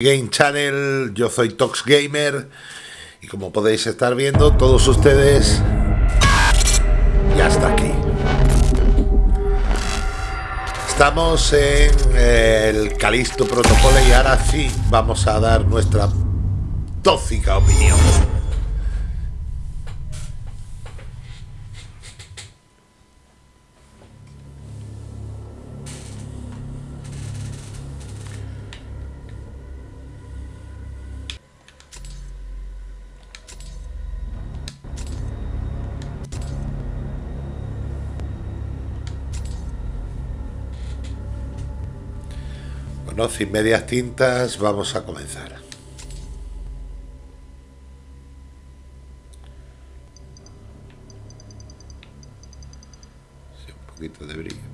Game Channel, yo soy Tox Gamer y como podéis estar viendo todos ustedes ya está aquí. Estamos en el Calisto Protocolo y ahora sí vamos a dar nuestra tóxica opinión. Bueno, sin medias tintas, vamos a comenzar. Un poquito de brillo.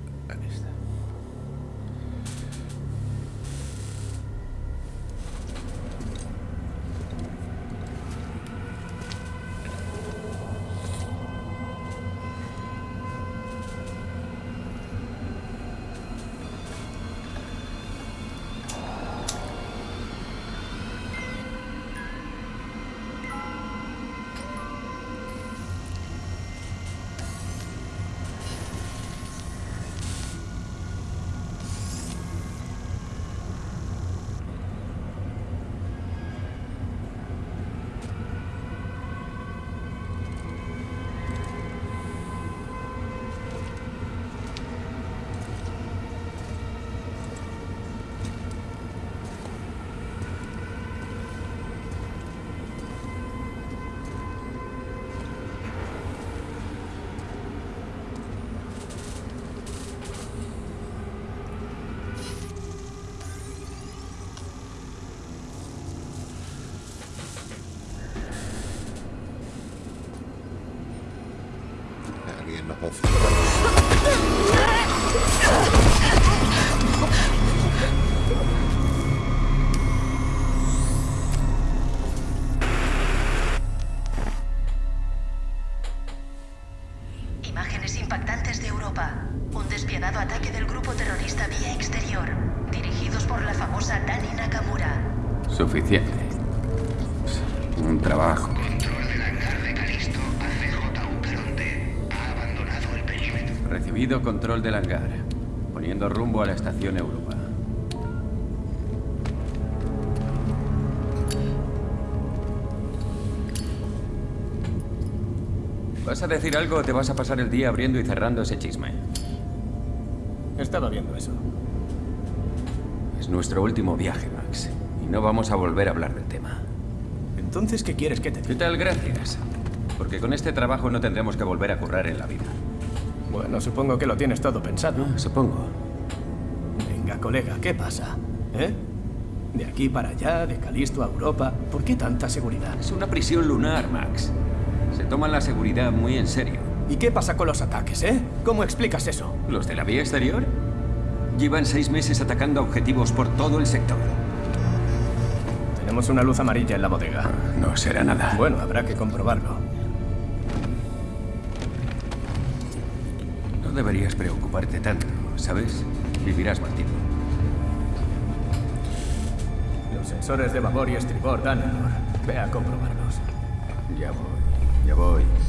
Decir algo te vas a pasar el día abriendo y cerrando ese chisme? Estaba viendo eso. Es nuestro último viaje, Max. Y no vamos a volver a hablar del tema. Entonces, ¿qué quieres que te ¿Qué tal? Gracias. Porque con este trabajo no tendremos que volver a currar en la vida. Bueno, supongo que lo tienes todo pensado. Supongo. Venga, colega, ¿qué pasa? ¿Eh? De aquí para allá, de Calisto a Europa. ¿Por qué tanta seguridad? Es una prisión lunar, Max. Se toman la seguridad muy en serio. ¿Y qué pasa con los ataques, eh? ¿Cómo explicas eso? ¿Los de la vía exterior? Llevan seis meses atacando objetivos por todo el sector. Tenemos una luz amarilla en la bodega. No será nada. Bueno, habrá que comprobarlo. No deberías preocuparte tanto, ¿sabes? Vivirás más tiempo. Los sensores de babor y estribor dan error. Ve a comprobarlos. Ya voy, ya voy.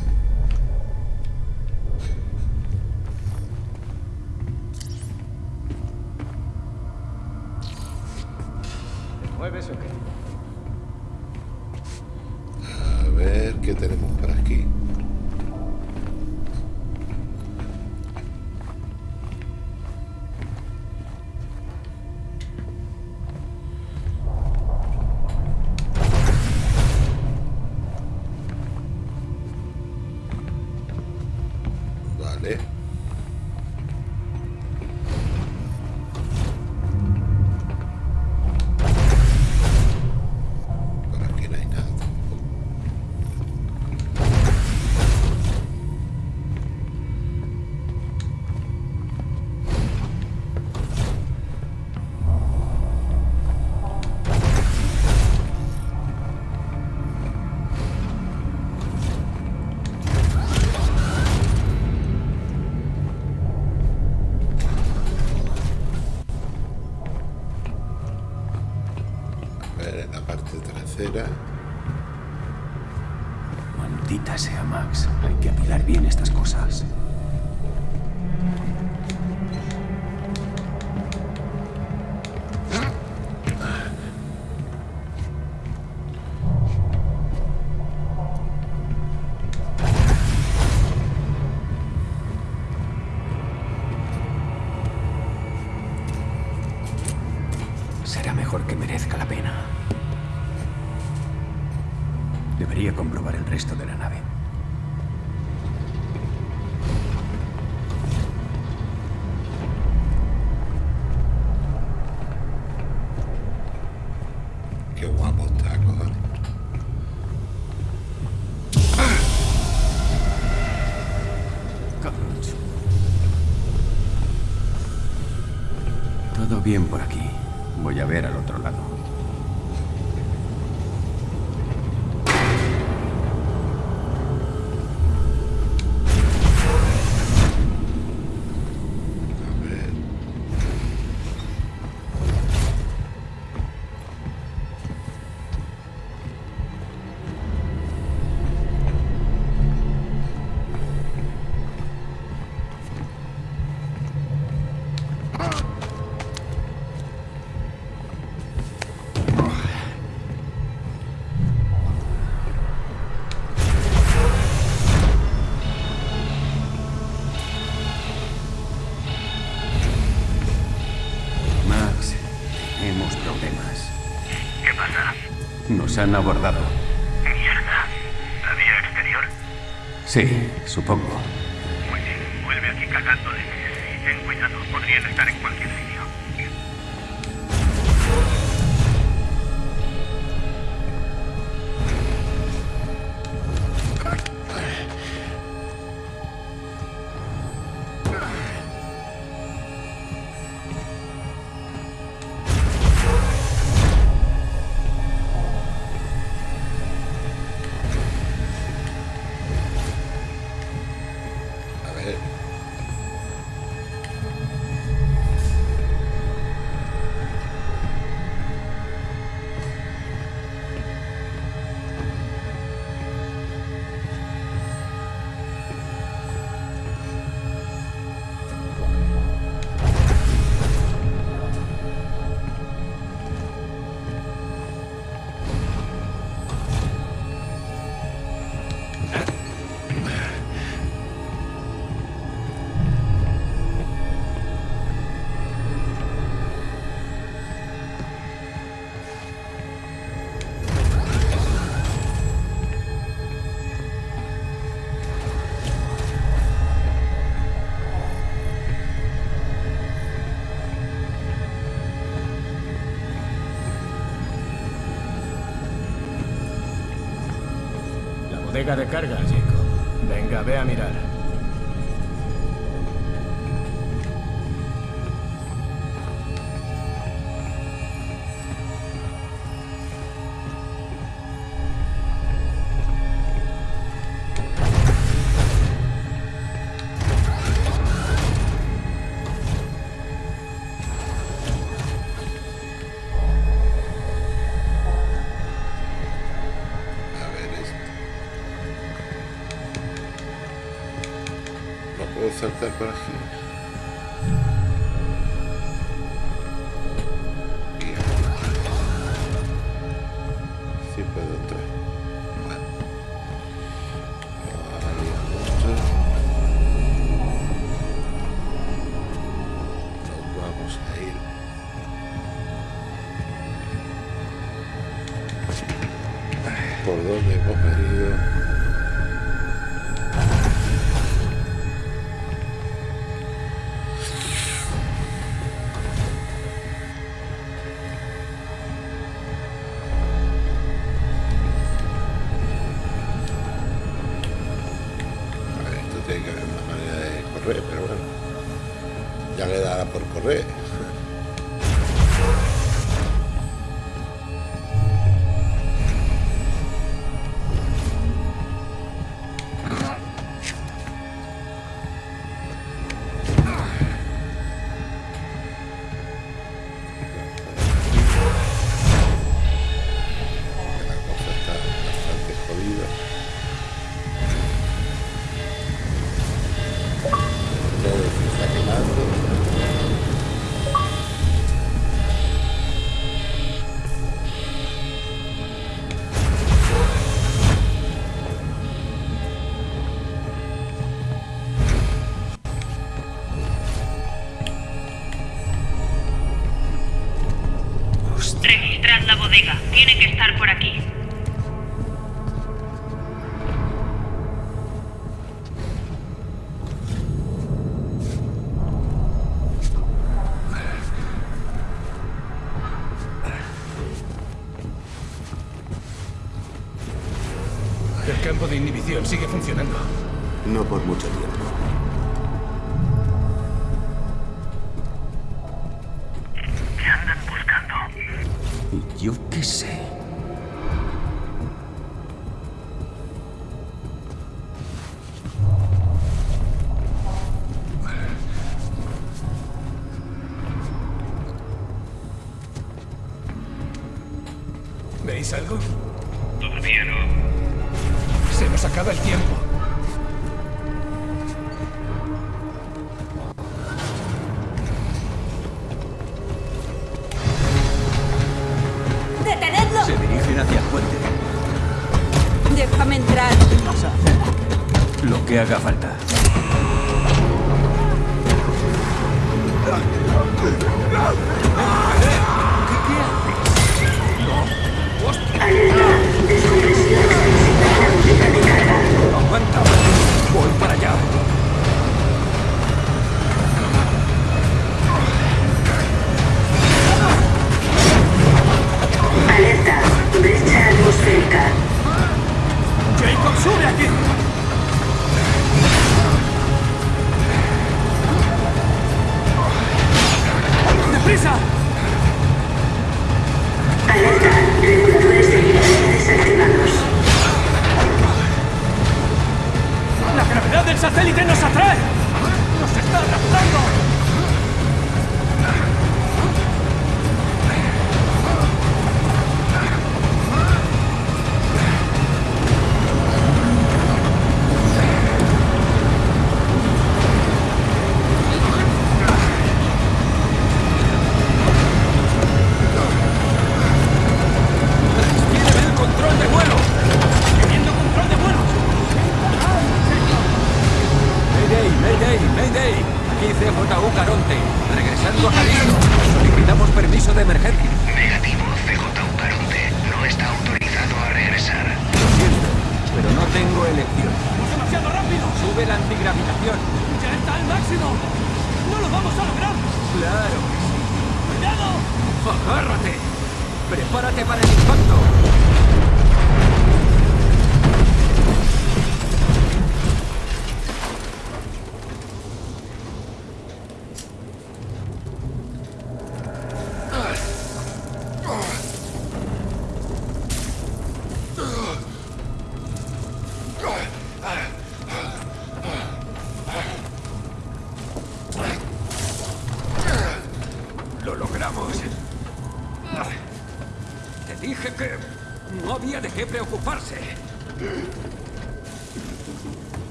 han abordado. ¿Mierda? ¿La vía exterior? Sí, supongo. carga de carga. ¿Veis algo? Regresando a Calisto. Solicitamos permiso de emergencia. Negativo, CJU Caronte. No está autorizado a regresar. Lo siento, pero no tengo elección. ¡Vamos demasiado rápido! Sube la antigravitación. ¡Ya está al máximo! ¡No lo vamos a lograr! Claro que sí. ¡Cuidado! ¡Agárrate! ¡Prepárate para el impacto!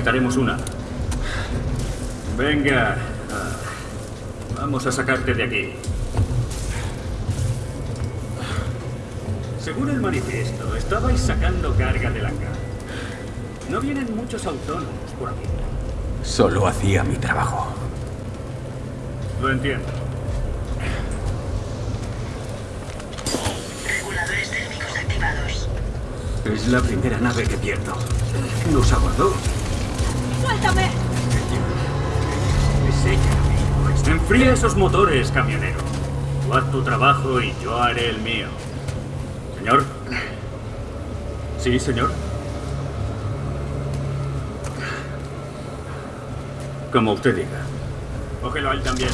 Necesitaremos una. Venga. Ah, Vamos a sacarte de aquí. Según el manifiesto, estabais sacando carga del hangar. No vienen muchos autónomos por aquí. Solo hacía mi trabajo. Lo entiendo. Reguladores del Es la primera nave que pierdo. Nos abordó. ¡Suéltame! Es ella, amigo. Enfría esos motores, camionero. Tú haz tu trabajo y yo haré el mío. Señor. Sí, señor. Como usted diga. Cógelo a él también.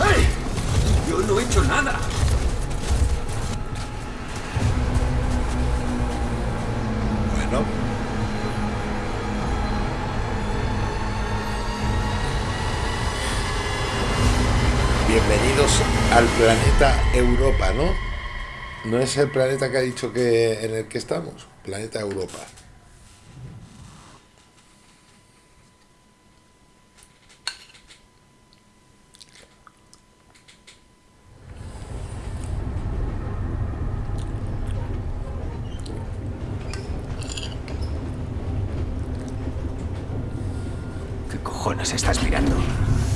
¡Hey! Yo no he hecho nada. Bienvenidos al planeta Europa, ¿no? No es el planeta que ha dicho que en el que estamos, planeta Europa. ¿Qué cojones estás mirando?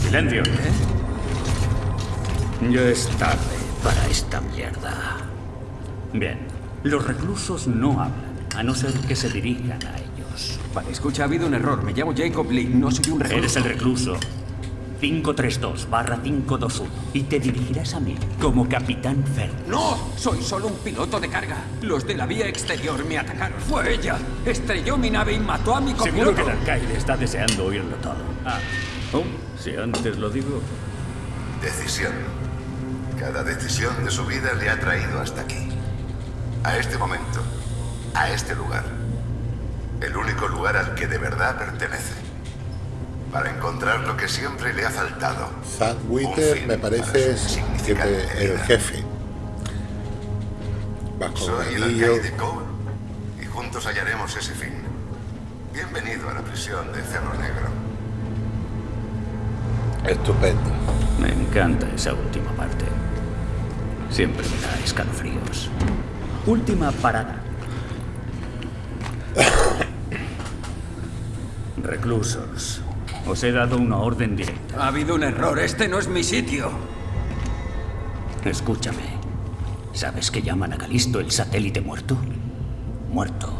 Silencio. Ya es tarde para esta mierda. Bien. Los reclusos no hablan, a no ser que se dirijan a ellos. Vale, escucha, ha habido un error. Me llamo Jacob Lee, no soy un recluso. Eres el recluso. 532 barra 521 y te dirigirás a mí como Capitán Fern. ¡No! Soy solo un piloto de carga. Los de la vía exterior me atacaron. Fue ella. Estrelló mi nave y mató a mi Seguro copiloto. que el alcaide está deseando oírlo todo. Ah. Oh, si antes lo digo. Decisión. Cada decisión de su vida le ha traído hasta aquí. A este momento. A este lugar. El único lugar al que de verdad pertenece. Para encontrar lo que siempre le ha faltado. Witter fin me parece es insignificante el jefe. Un Soy el alcaide Cole y juntos hallaremos ese fin. Bienvenido a la prisión de Cerro Negro. Estupendo. Me encanta esa última parte. Siempre me da escalofríos. Última parada. Reclusos. Os he dado una orden directa. Ha habido un error. Este no es mi sitio. Escúchame. ¿Sabes que llaman a Calisto el satélite muerto? Muerto.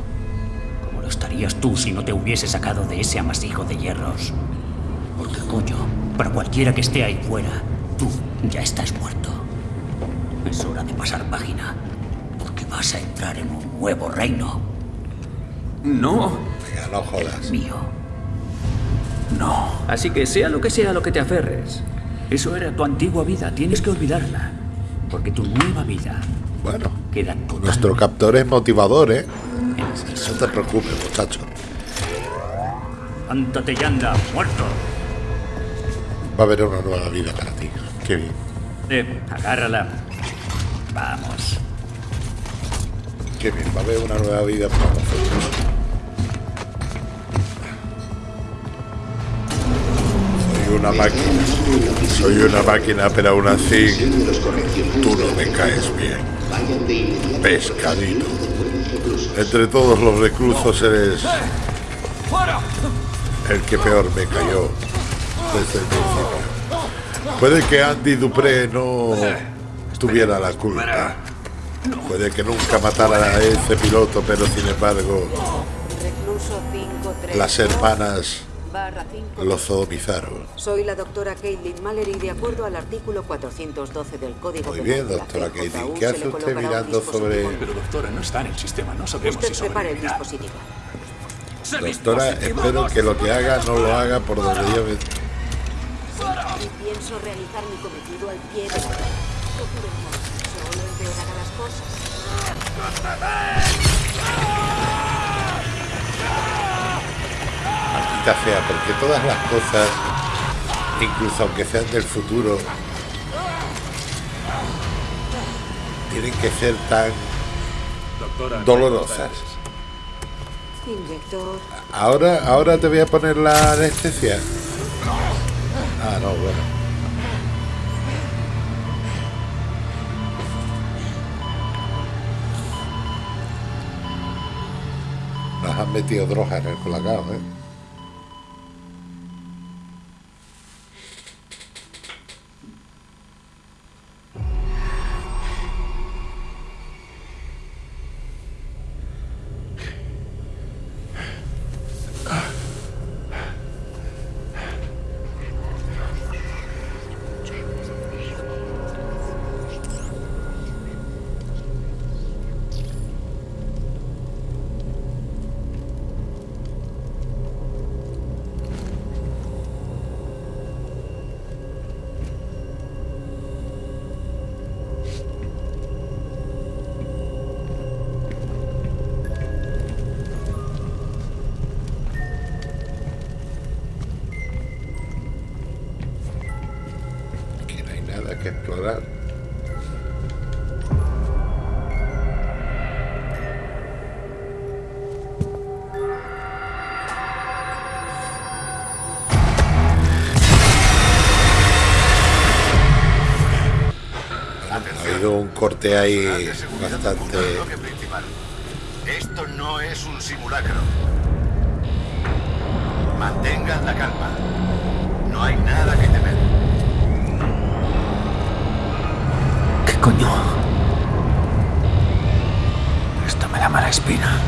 Como lo estarías tú si no te hubiese sacado de ese amasijo de hierros. Porque coño, para cualquiera que esté ahí fuera, tú ya estás muerto. Es hora de pasar página. Vas a entrar en un nuevo reino. No. Venga, no jodas. Mío. No. Así que sea lo que sea lo que te aferres. Eso era tu antigua vida. Tienes que olvidarla. Porque tu nueva vida Bueno, queda totalmente nuestro captor es motivador, ¿eh? No te preocupes, muchacho. Levántate y anda, muerto. Va a haber una nueva vida para ti. Qué bien. Eh, agárrala. Vamos. Qué bien. Va a haber una nueva vida para nosotros. Soy una máquina. Soy una máquina, pero aún así tú no me caes bien. Pescadito. Entre todos los reclusos eres el que peor me cayó desde el principio. Puede que Andy Dupré no tuviera la culpa. Puede que nunca matara a ese piloto, pero sin embargo Recluso 53. las hermanas Barra 5. lo sodomizaron. Soy la doctora Caitlin Mallory de acuerdo al artículo 412 del Código Muy bien, de la doctora Caitlin. ¿Qué hace usted mirando sobre-. Pero doctora, no está en el sistema, no sabemos Usted si prepare el dispositivo. Doctora, espero que lo que haga no lo haga por donde yo me... Y pienso realizar mi cometido al pie de Solo empeorará las cosas. Maldita sea, porque todas las cosas, incluso aunque sean del futuro, tienen que ser tan Doctora, dolorosas. Inyector. Ahora, ahora te voy a poner la anestesia. Ah, no, bueno. Nos han metido drogas en el colacao, ¿eh? Corte ahí bastante... Esto no es un simulacro. Mantengan la calma. No hay nada que temer. ¿Qué coño? Esto me da mala espina.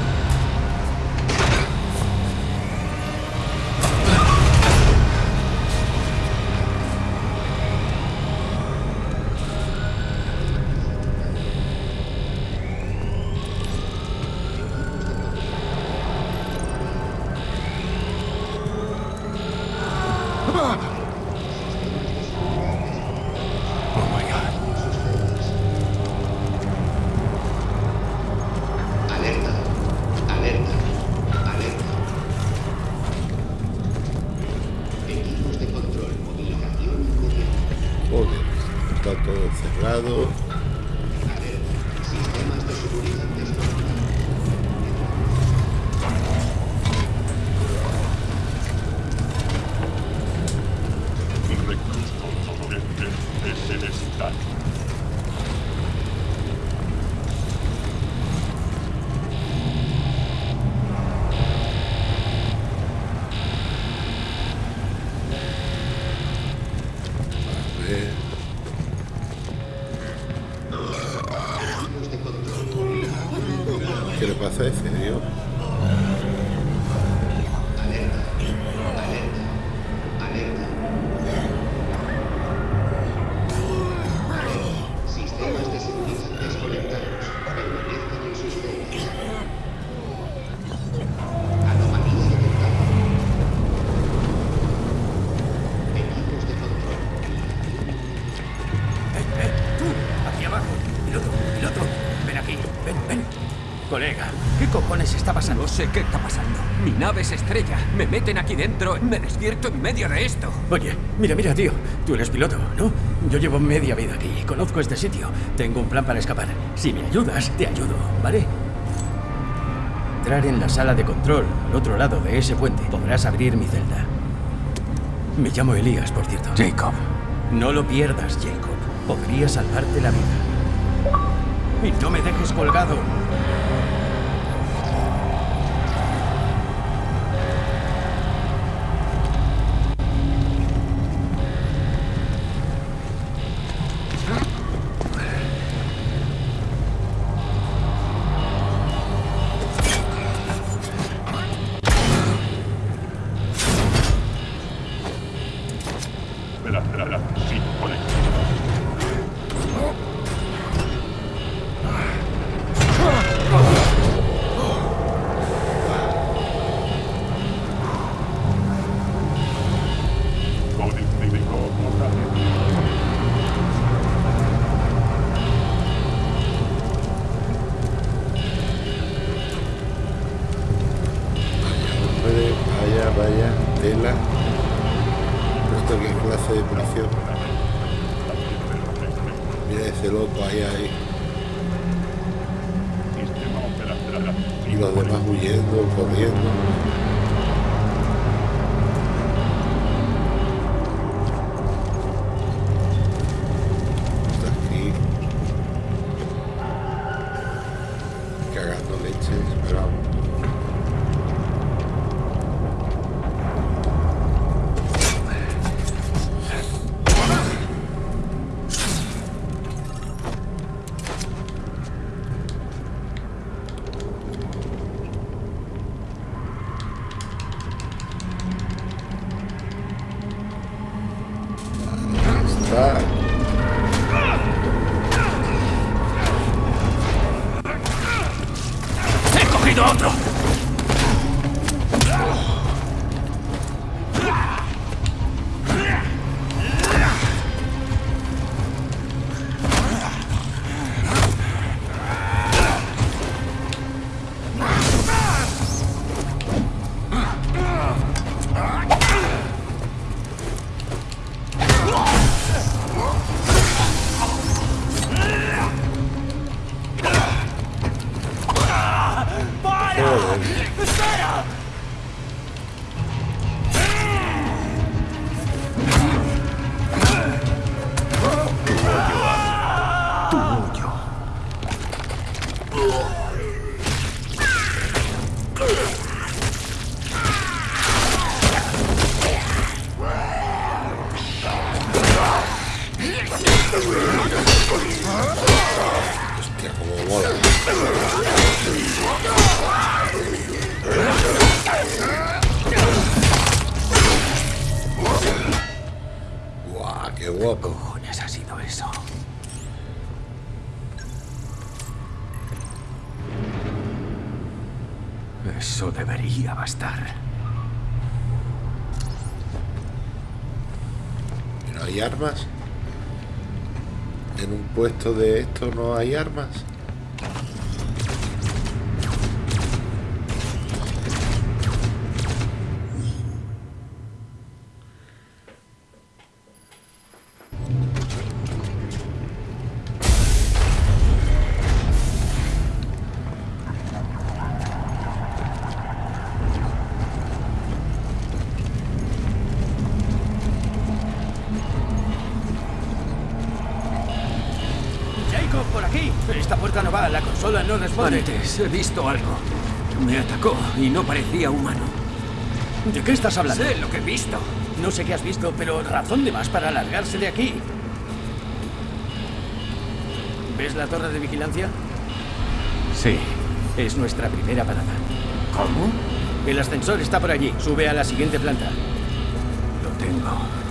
Sé qué está pasando. Mi nave se estrella. Me meten aquí dentro. Me despierto en medio de esto. Oye, mira, mira, tío. Tú eres piloto, ¿no? Yo llevo media vida aquí. Conozco este sitio. Tengo un plan para escapar. Si me ayudas, te ayudo, ¿vale? Entrar en la sala de control, al otro lado de ese puente. Podrás abrir mi celda. Me llamo Elías, por cierto. Jacob. No lo pierdas, Jacob. Podría salvarte la vida. Y no me dejes colgado. caído otro. ¿En un puesto de esto no hay armas? Antes he visto algo. Me atacó y no parecía humano. ¿De qué estás hablando? Sé lo que he visto. No sé qué has visto, pero razón de más para largarse de aquí. ¿Ves la torre de vigilancia? Sí. Es nuestra primera parada. ¿Cómo? El ascensor está por allí. Sube a la siguiente planta. Lo tengo.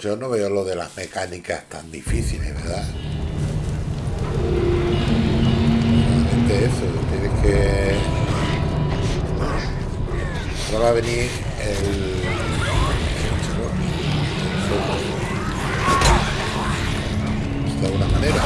Yo no veo lo de las mecánicas tan difíciles, ¿verdad? Solamente eso, tienes que... Ahora va a venir el... De alguna manera.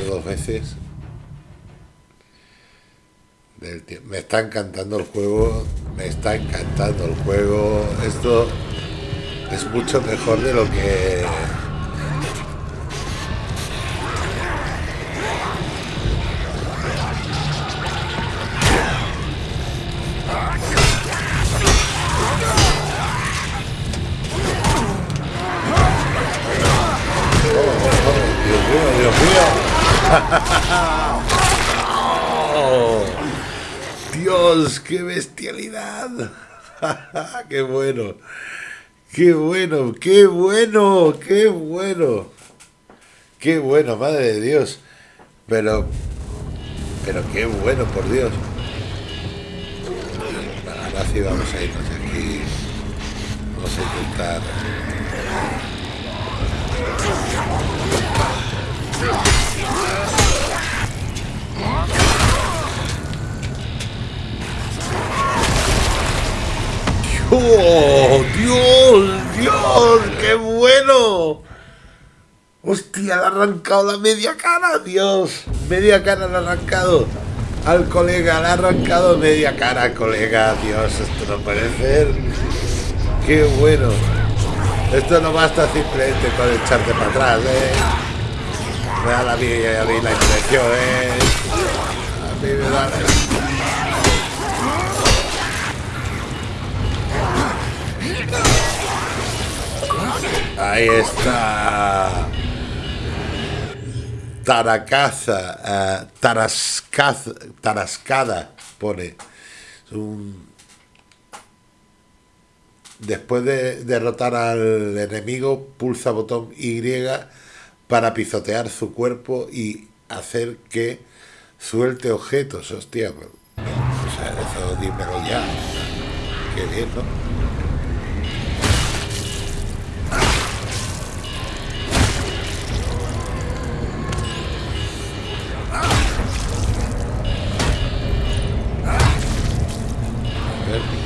Dos veces. Del Me está encantando el juego. Me está encantando el juego. Esto es mucho mejor de lo que. qué bueno. Qué bueno, qué bueno, qué bueno. Qué bueno, madre de Dios. Pero, pero qué bueno, por Dios. Ahora sí vamos a irnos aquí. Vamos a intentar. ¡Oh, Dios! ¡Dios! ¡Qué bueno! ¡Hostia! Le ha arrancado la media cara, Dios. Media cara le ha arrancado al colega, le ha arrancado media cara, colega. Dios, esto no puede ser. ¡Qué bueno! Esto no basta simplemente con echarte para atrás, ¿eh? Me da la mía, a mí la impresión, ¿eh? A mí me da la... Ahí está. Taracaza, eh, tarascaz- tarascada, pone. Después de derrotar al enemigo, pulsa botón Y para pisotear su cuerpo y hacer que suelte objetos. Hostia, pues, o sea, eso dímelo ya. Qué bien.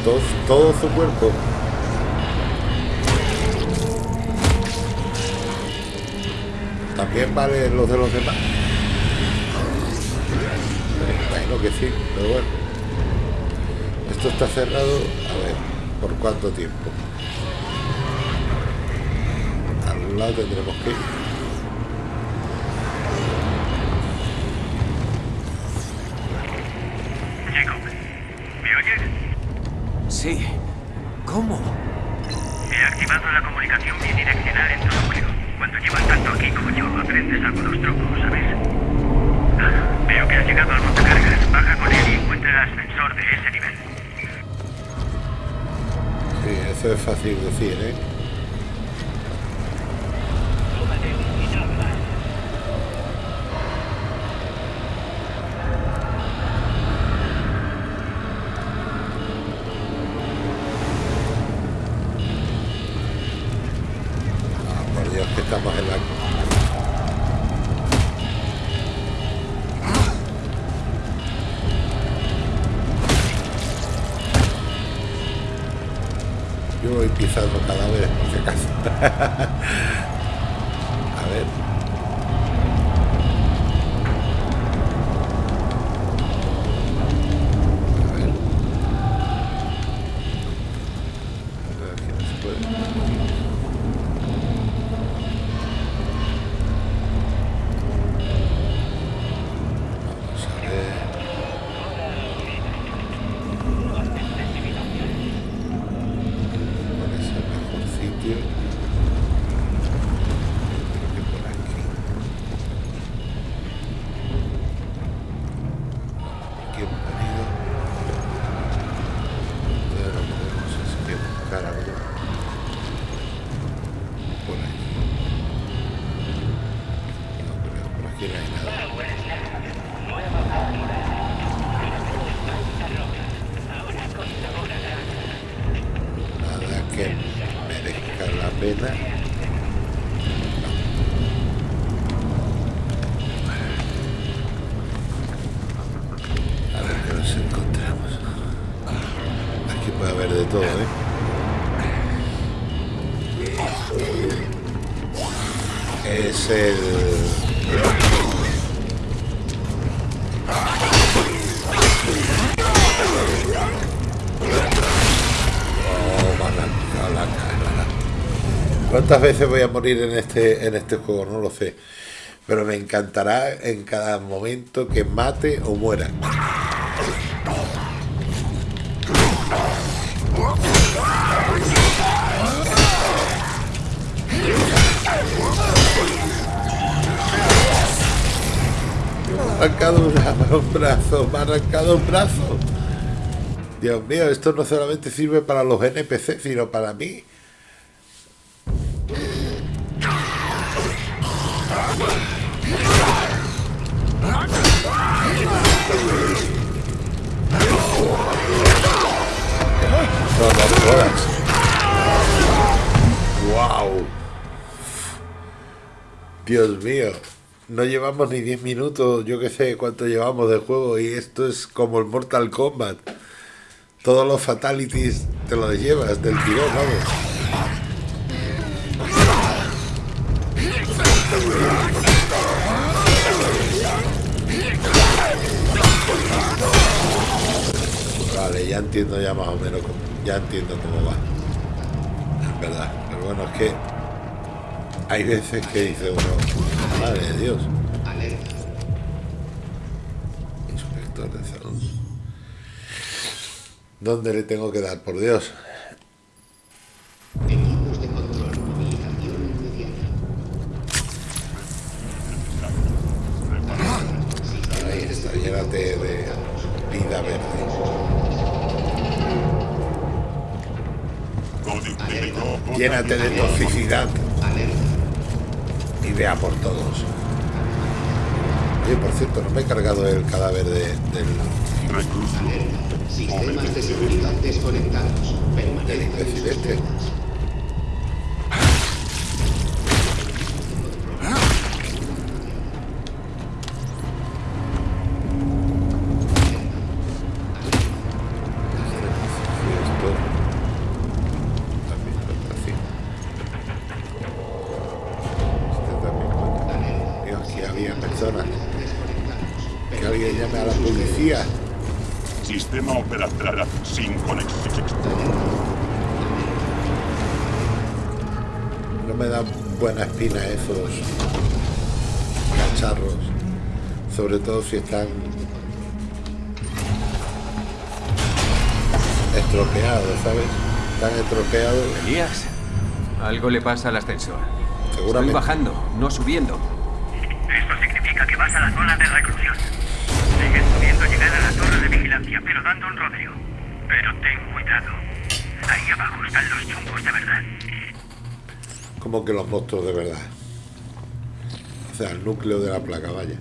todo, su cuerpo. También vale los de los demás. Que sí, pero bueno. Esto está cerrado, a ver, ¿por cuánto tiempo? Al lado tendremos que ir. ¿Cuántas veces voy a morir en este, en este juego? No lo sé. Pero me encantará en cada momento que mate o muera. Me ha arrancado un, brazo, me ha arrancado un brazo. Dios mío, esto no solamente sirve para los NPC, sino para mí. Dios mío. No llevamos ni 10 minutos, yo que sé cuánto llevamos de juego y esto es como el Mortal Kombat. Todos los fatalities te los llevas del tirón, vamos. Vale, ya entiendo ya más o menos, ya entiendo cómo va. Es verdad, pero bueno, es que hay veces que dice uno, madre de Dios. Inspector de salud. ¿Dónde le tengo que dar, por Dios? No me he cargado el cadáver de- del, Sistemas de seguridad desconectados. del si están estropeados, ¿sabes? Están estropeados. Elías, algo le pasa al ascensor. Seguramente. Estoy bajando, no subiendo. Esto significa que vas a la zona de reclusión. Sigues pudiendo llegar a la torre de vigilancia, pero dando un rodeo. Pero ten cuidado. Ahí abajo están los chungos de verdad. Como que los monstruos de verdad. O sea, el núcleo de la placa, vaya.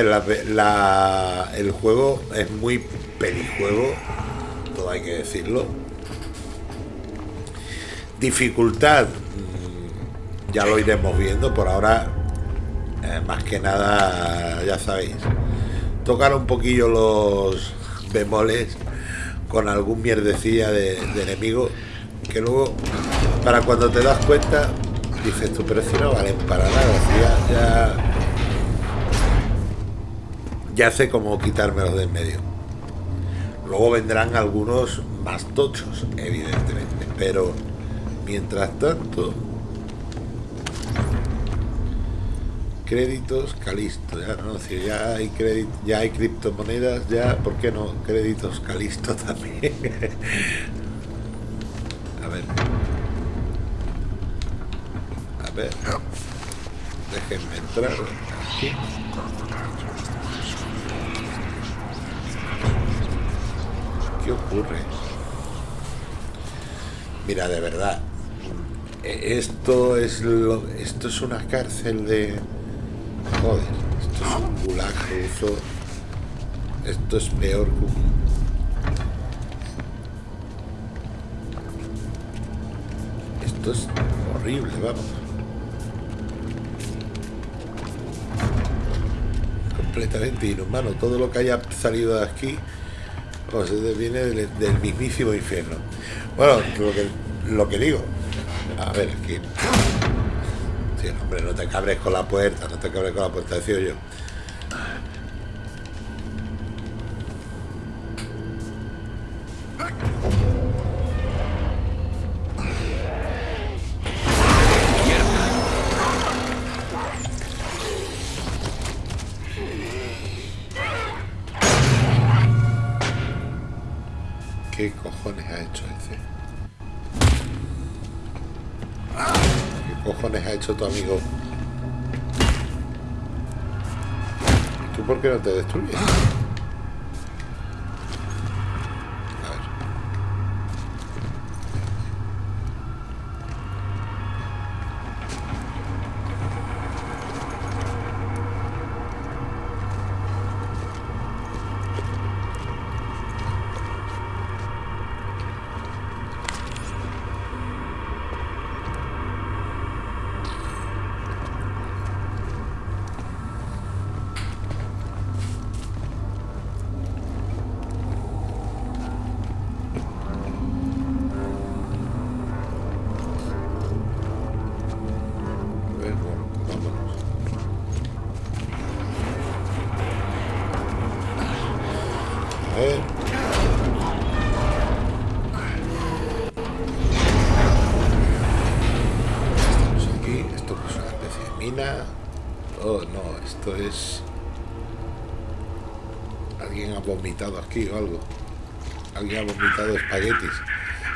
El juego es muy pelijuego, todo hay que decirlo. Dificultad, mm, ya lo iremos viendo, por ahora, eh, más que nada, ya sabéis, tocar un poquillo los bemoles con algún mierdecilla de, enemigo, que luego, para cuando te das cuenta, dices tú, pero si no valen para nada, ya ya sé cómo quitármelos de en medio. Luego vendrán algunos más tochos, evidentemente, pero mientras tanto, créditos Calisto, ya no, si ya hay crédito, ya hay criptomonedas, ya, ¿por qué no? Créditos Calisto también. A ver. A ver. Déjenme entrar aquí. ¿Qué ocurre? Mira, de verdad, eh, esto es lo, esto es una cárcel de joder, esto es un gulag ruso. Esto es peor que Esto es horrible, vamos. Completamente inhumano. Todo lo que haya salido de aquí pues es- viene del, del mismísimo infierno. Bueno, lo que, lo que digo. A ver, aquí. Sí, hombre, no te cabres con la puerta, no te cabres con la puerta, decía yo. Qué no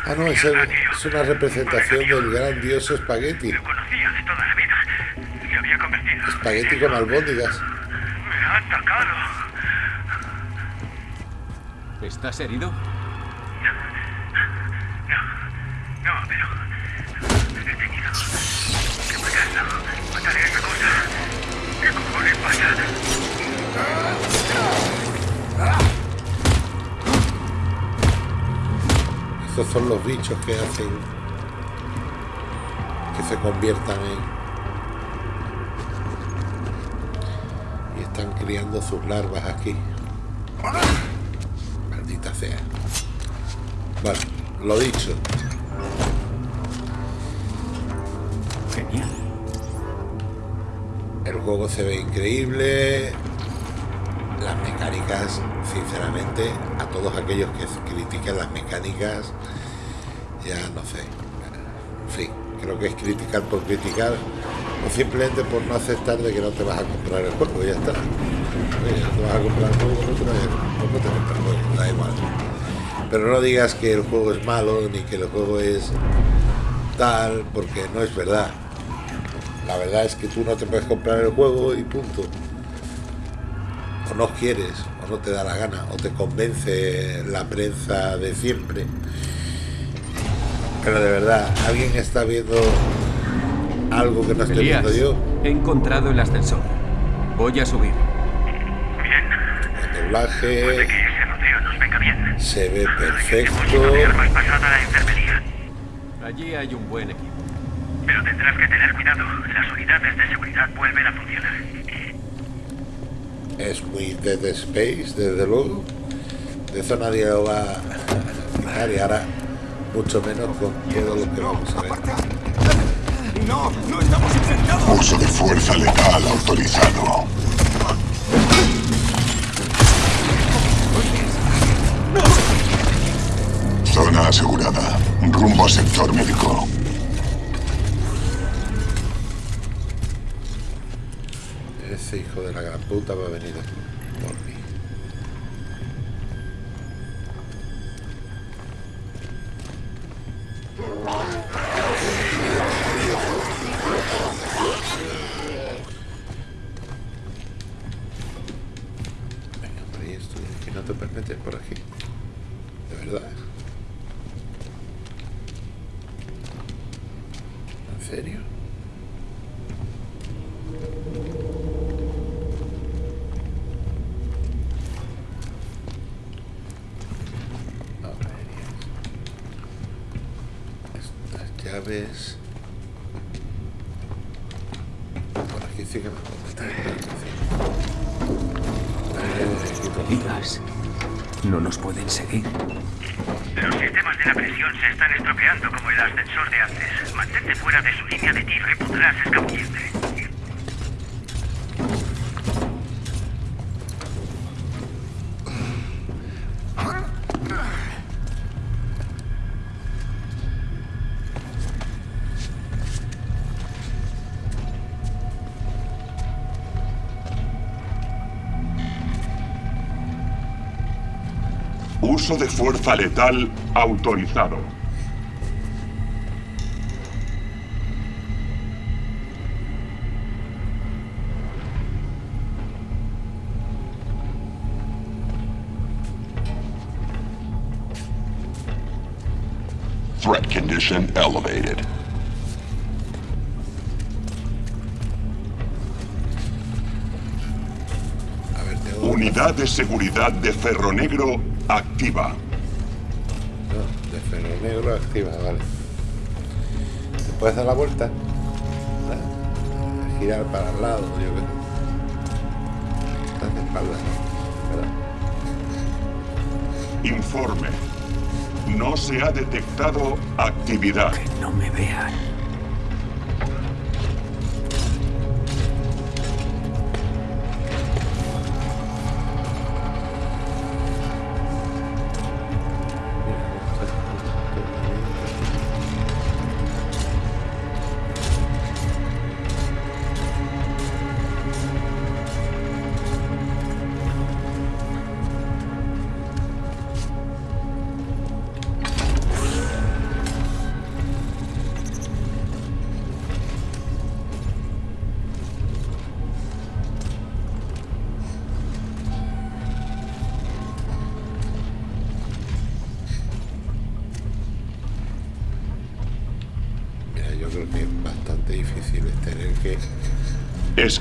Ah, no, es, el- es una representación del grandioso espagueti. Lo conocía de toda la vida. Me había convertido. Espagueti con albóndigas. Me ha atacado. ¿Estás herido? los bichos que hacen que se conviertan en y están criando sus larvas aquí. Maldita sea. Bueno, lo dicho. Genial. El juego se ve increíble. Las mecánicas sinceramente a todos aquellos que critiquen las mecánicas ya no sé. En fin, creo que es criticar por criticar o simplemente por no aceptar de que no te vas a comprar el juego, ya está. No te vas a comprar el juego, no te, vas da igual. Pero no digas que el juego es malo ni que el juego es tal, porque no es verdad. La verdad es que tú no te puedes comprar el juego y punto. O no quieres, o no te da la gana, o te convence la prensa de siempre. Pero de verdad, ¿alguien está viendo algo que no estoy Elías, viendo yo? he encontrado el ascensor. Voy a subir. El doblaje Que ese rodeo nos venga bien. se ve perfecto. de armas pasada a la enfermería. Allí hay un buen equipo. Pero tendrás que tener cuidado. Las unidades de seguridad vuelven a funcionar. Es muy Dead Space, desde luego. De eso nadie lo va a quitar y ahora mucho menos con todo lo que vamos a ver. No, no estamos infectados. Uso de fuerza letal autorizado. Zona asegurada. Rumbo a sector médico. Ese hijo de la gran puta va a venir por Uso de fuerza letal autorizado. Threat condition elevated. Unidad de seguridad de Ferro Negro activa. No, de ferro negro activa, vale. ¿Te puedes dar la vuelta? Ah, Girar para el lado, yo creo. Estás de espaldas, ¿verdad? Informe. No se ha detectado actividad. No me vean.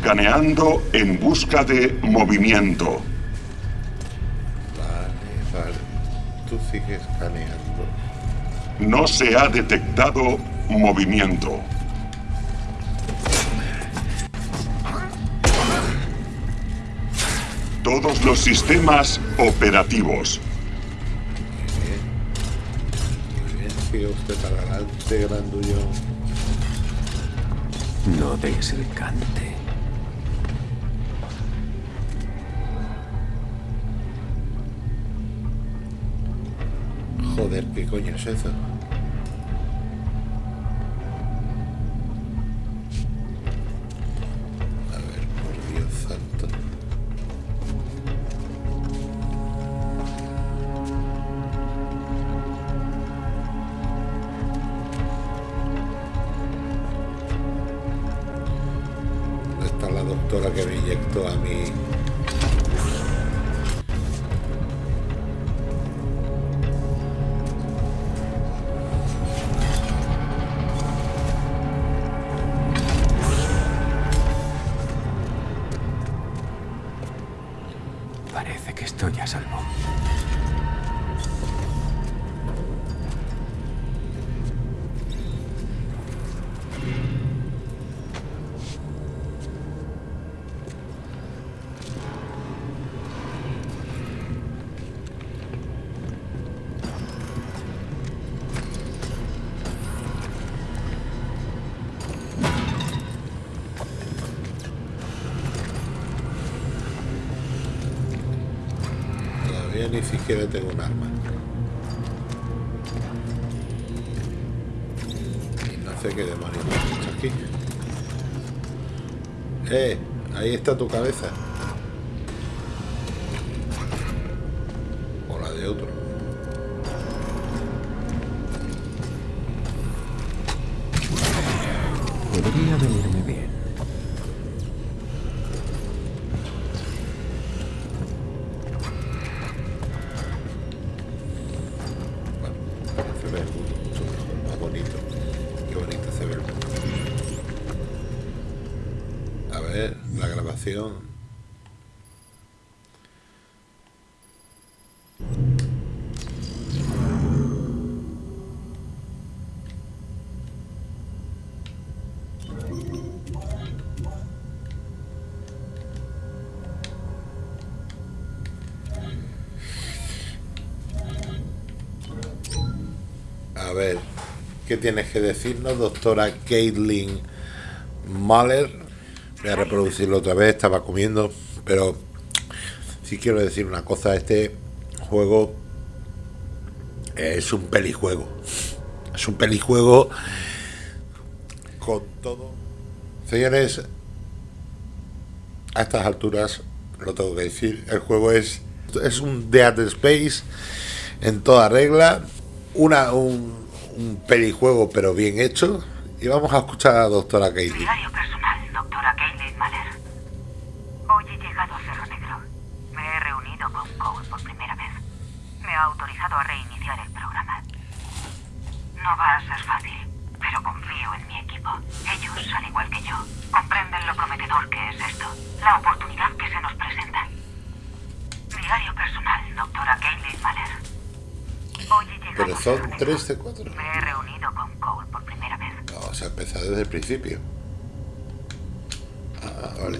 Escaneando en busca de movimiento. Vale, vale. Tú sigues escaneando. No se ha detectado movimiento. Todos los sistemas operativos. Sigue usted para adelante, grandullón. No des Joder, ¿qué coño es eso? Ni siquiera tengo un arma. Y no sé qué demonios me aquí. Eh, ahí está tu cabeza. Tienes que decirnos, doctora Caitlin Mahler? Voy a reproducirlo otra vez, estaba comiendo, pero sí quiero decir una cosa, este juego es un pelijuego. Es un pelijuego con todo. Señores, a estas alturas lo tengo que decir, el juego es, es un Dead Space en toda regla, una, un, un pelijuego pero bien hecho. Y vamos a escuchar a doctora Caitlin. Diario personal, doctora Kaylin Mahler. Hoy he llegado a Cerro Negro. Me he reunido con Cole por primera vez. Me ha autorizado a reiniciar el programa. No va a ser fácil, pero confío en mi equipo. Ellos, al igual que yo, comprenden lo prometedor que es esto. La oportunidad que se nos presenta. Diario personal, doctora Kaylin Mahler. Hoy he llegado Pero a son Cerro Negro. 3 de 4. Me he reunido con Cole por primera vez. Vamos a empezar desde el principio. Ah, vale.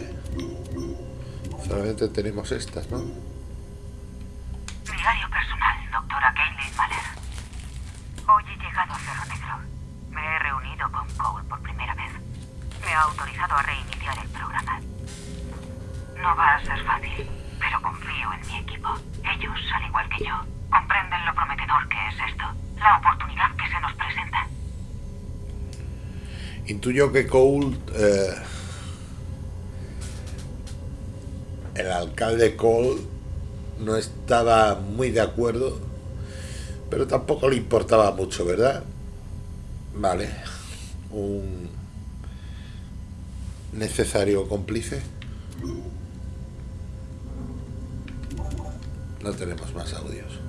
Solamente tenemos estas, ¿no? Diario personal, doctora Kaylin Mahler. Hoy he llegado a Cerro Negro. Me he reunido con Cole por primera vez. Me ha autorizado a reiniciar el programa. No va a ser fácil, pero confío en mi equipo. Ellos, al igual que yo, comprenden lo prometedor que es esto. La oportunidad que se nos presenta. Que Cole, eh, el alcalde Cole, no estaba muy de acuerdo, pero tampoco le importaba mucho, ¿verdad? Vale. Un necesario cómplice. No tenemos más audios.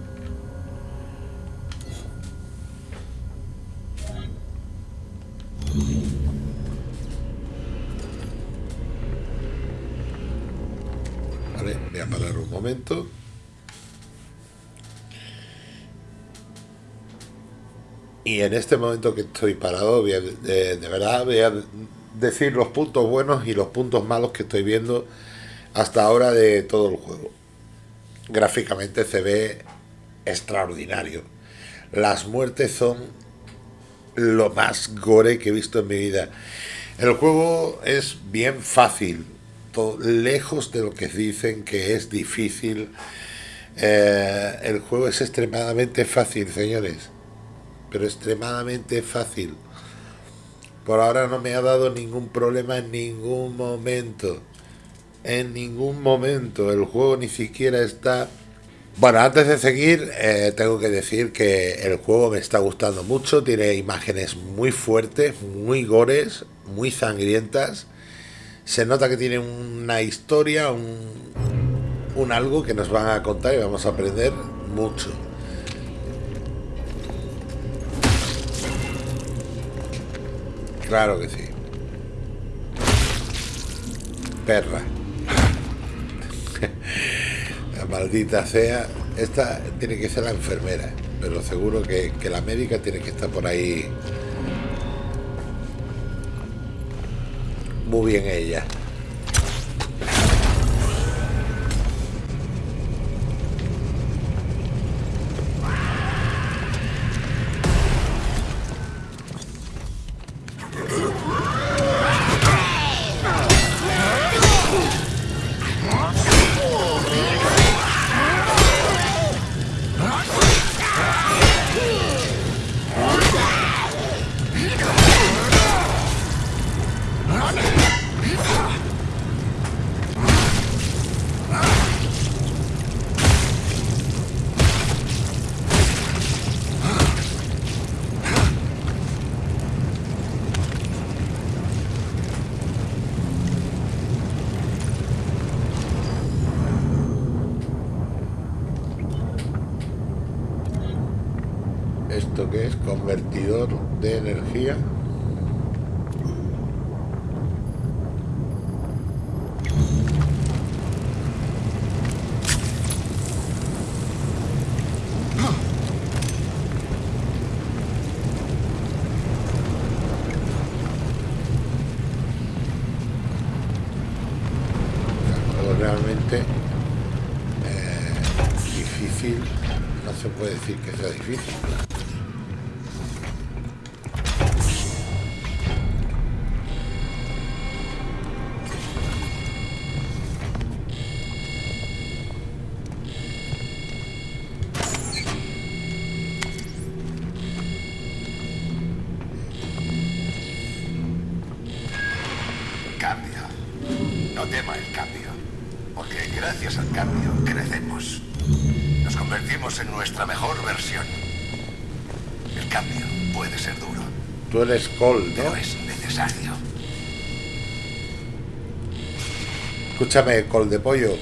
Y en este momento que estoy parado, de verdad voy a decir los puntos buenos y los puntos malos que estoy viendo hasta ahora de todo el juego. Gráficamente se ve extraordinario. Las muertes son lo más gore que he visto en mi vida. El juego es bien fácil, lejos de lo que dicen que es difícil. Eh, el juego es extremadamente fácil, señores, pero extremadamente fácil. Por ahora no me ha dado ningún problema en ningún momento. En ningún momento. El juego ni siquiera está... Bueno, antes de seguir, eh, tengo que decir que el juego me está gustando mucho. Tiene imágenes muy fuertes, muy gores, muy sangrientas. Se nota que tiene una historia, un, algo que nos van a contar y vamos a aprender mucho. Claro que sí. Perra. La maldita sea. Esta tiene que ser la enfermera. Pero seguro que la médica tiene que estar por ahí. Muy bien ella. En nuestra mejor versión. El cambio puede ser duro, Tú eres Cole, ¿no? pero es necesario. Escúchame, Col de pollo.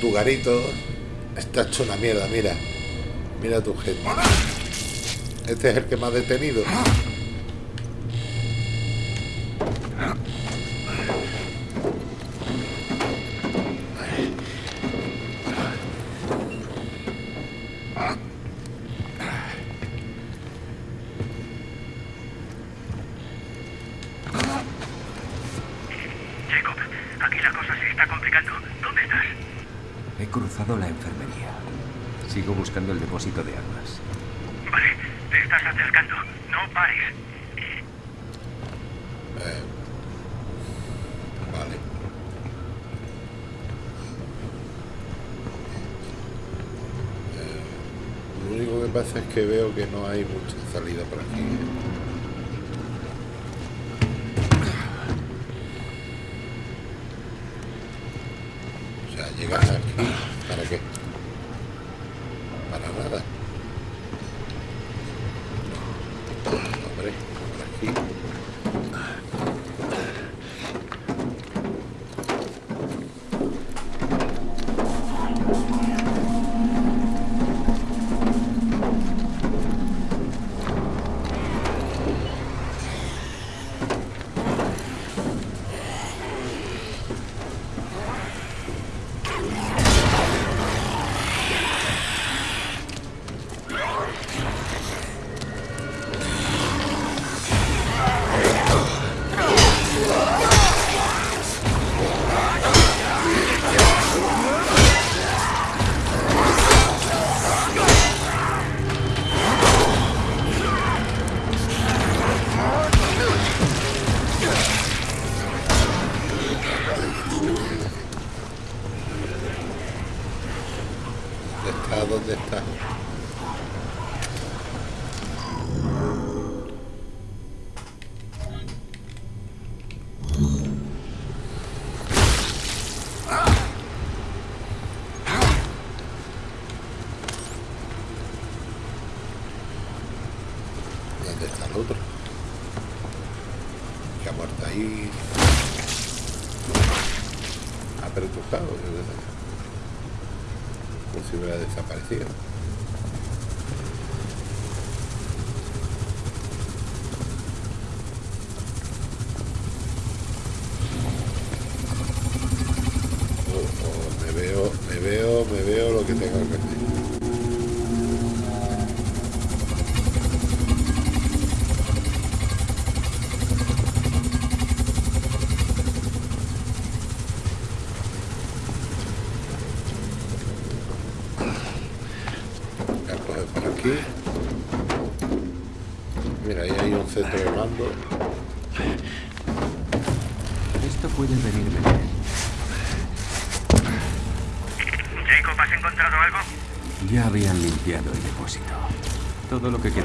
Tu garito está hecho una mierda, mira. Mira tu gente. Este es el que me ha detenido. Único que veo que no hay mucha salida por me veo, me veo, me veo lo que tenga que hacer. todo lo que queda.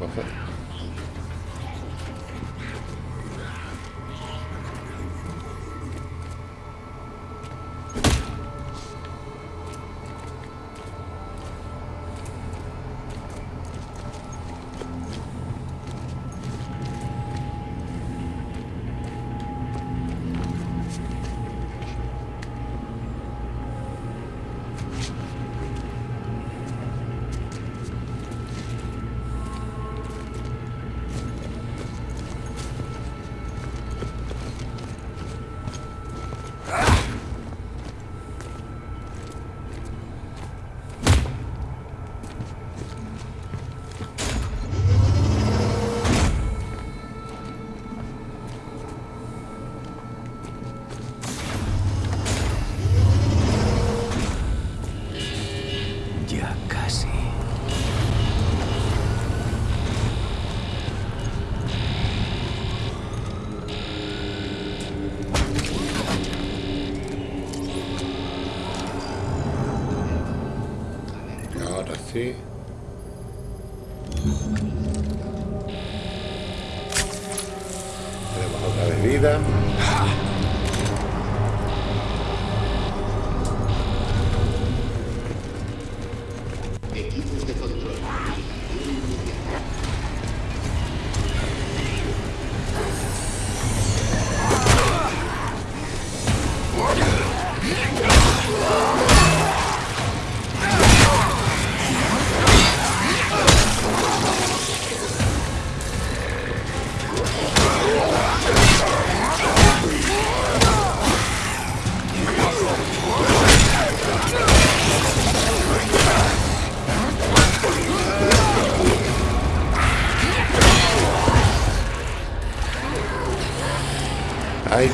with it.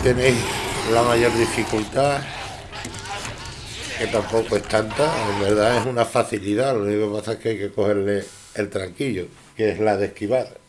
tenéis la mayor dificultad, que tampoco es tanta, en verdad es una facilidad, lo único que pasa es que hay que cogerle el tranquillo, que es la de esquivar.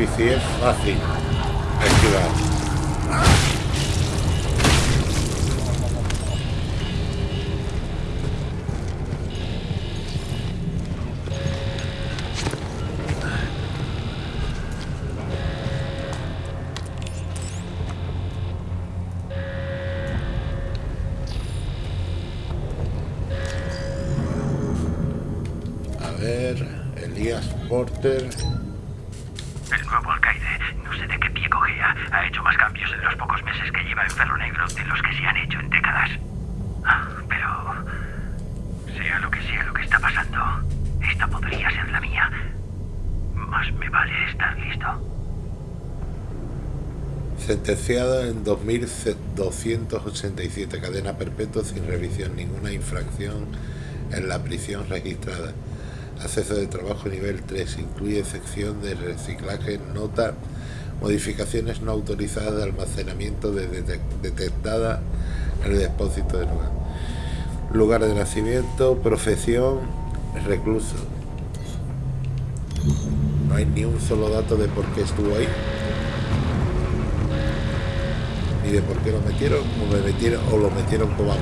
Es fácil esquivar. A ver, Elías Porter. El nuevo alcaide, no sé de qué pie cogea, ha hecho más cambios en los pocos meses que lleva en Ferro Negro de los que se han hecho en décadas. Ah, pero... Sea lo que sea lo que está pasando, esta podría ser la mía. Más me vale estar listo. Sentenciado en 2287, cadena perpetua sin revisión, ninguna infracción en la prisión registrada. Acceso de trabajo nivel 3, incluye sección de reciclaje, nota, modificaciones no autorizadas de almacenamiento de detec- detectada en el depósito de lugar. Lugar de nacimiento, profesión, recluso. No hay ni un solo dato de por qué estuvo ahí. Ni de por qué lo metieron, o me metieron, o lo metieron como a mí.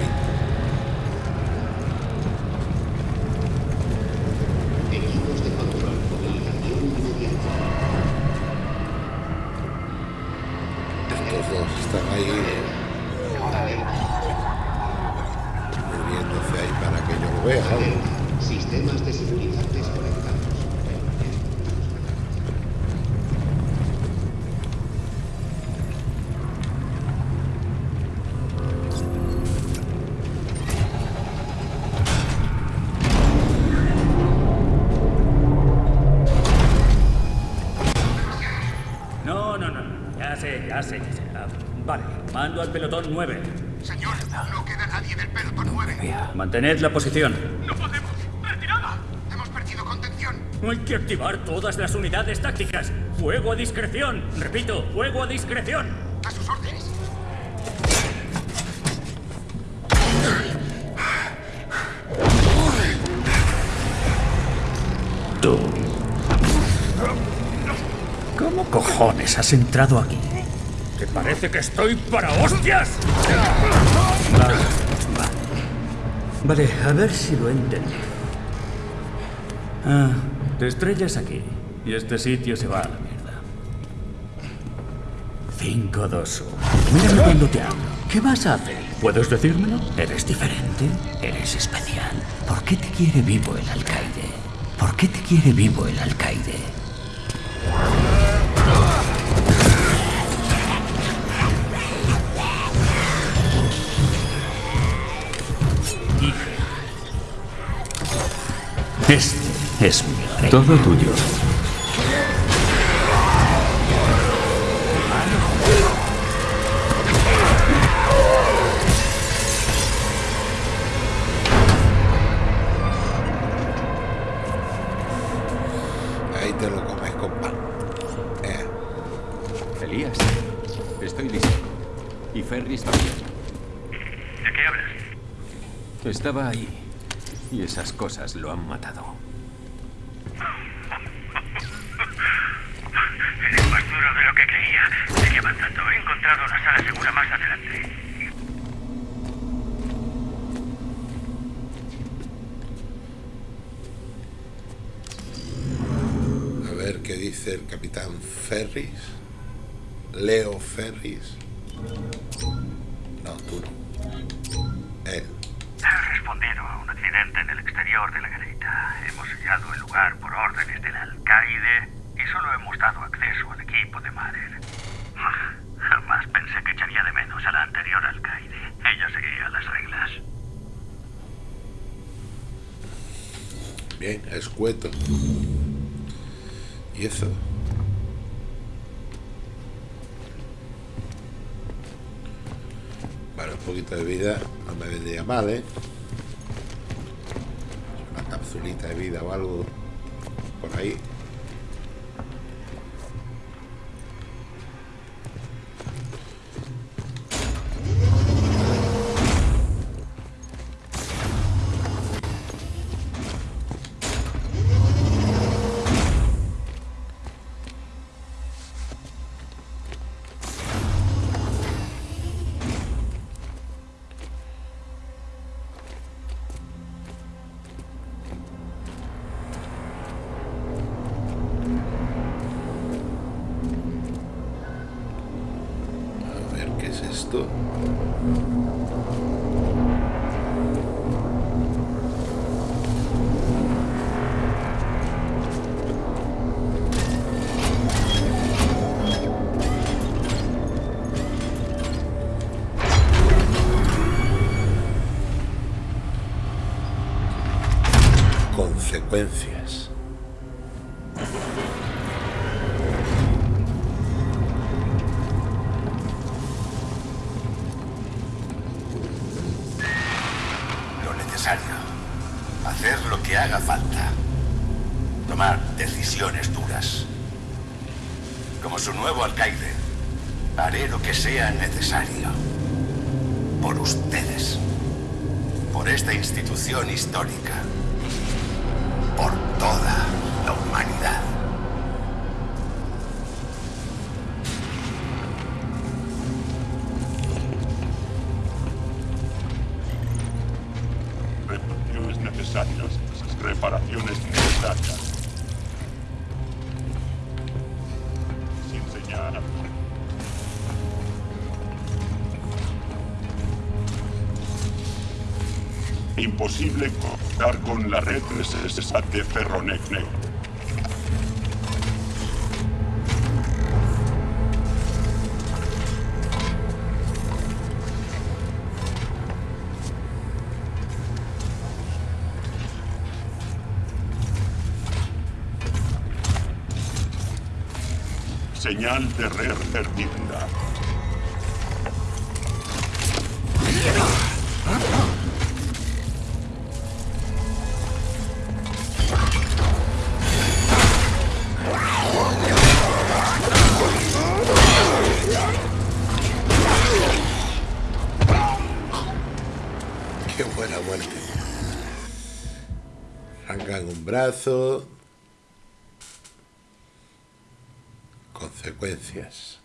Mantened la posición. No podemos. ¡Retirada! Hemos perdido contención. Hay que activar todas las unidades tácticas. Fuego a discreción. Repito, fuego a discreción. A sus órdenes. Tú. ¿Cómo cojones has entrado aquí? ¿Te parece que estoy para hostias? Vale, a ver si lo entendí. Ah, te estrellas aquí y este sitio se va a la mierda. 5, 2, 1. Mírame cuando te hablo. ¿Qué vas a hacer? ¿Puedes decírmelo? ¿Eres diferente? ¿Eres especial? ¿Por qué te quiere vivo el alcaide? ¿Por qué te quiere vivo el alcaide? Este es mi rey. Todo tuyo. Ahí te lo comes con pan. Eh. Elías, estoy listo. Y Ferris también. ¿De qué hablas? Estaba ahí. Y esas cosas lo han matado. Es más duro de lo que creía. Sigue avanzando. He encontrado la sala segura más adelante. A ver qué dice el capitán Ferris. Leo Ferris. cueto. Y eso. Vale, un poquito de vida no me vendría mal, ¿eh? Una capsulita de vida o algo por ahí. posible contar con la red necesaria de Ferronecne. Señal de red hermida. brazo, consecuencias.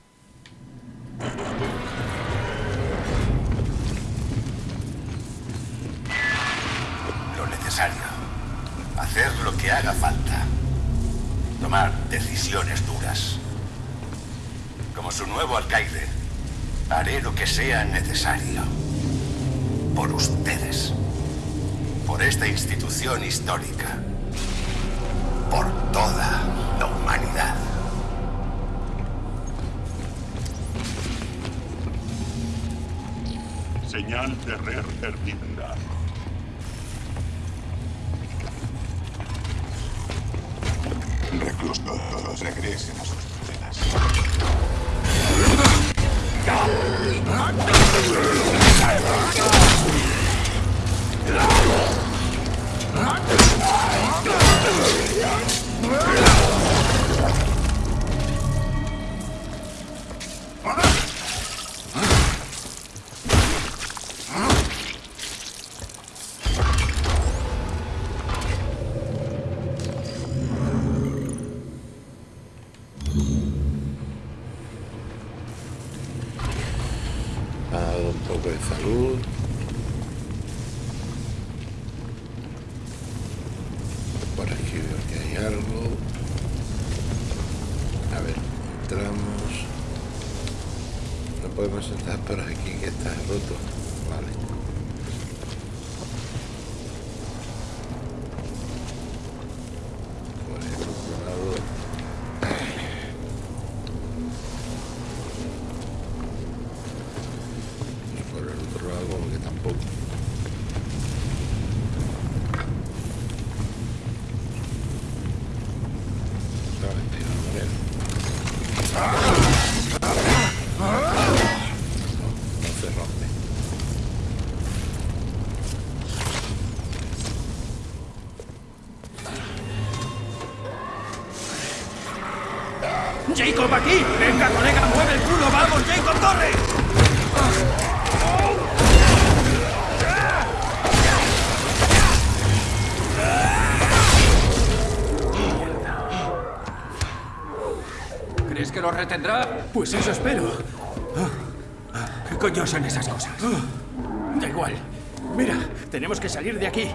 ¡Jacob, aquí! ¡Venga, colega, mueve el culo! ¡Vamos, Jacob, corre! ¿Crees que lo retendrá? Pues eso espero. ¿Qué coño son esas cosas? Da igual. Mira, tenemos que salir de aquí.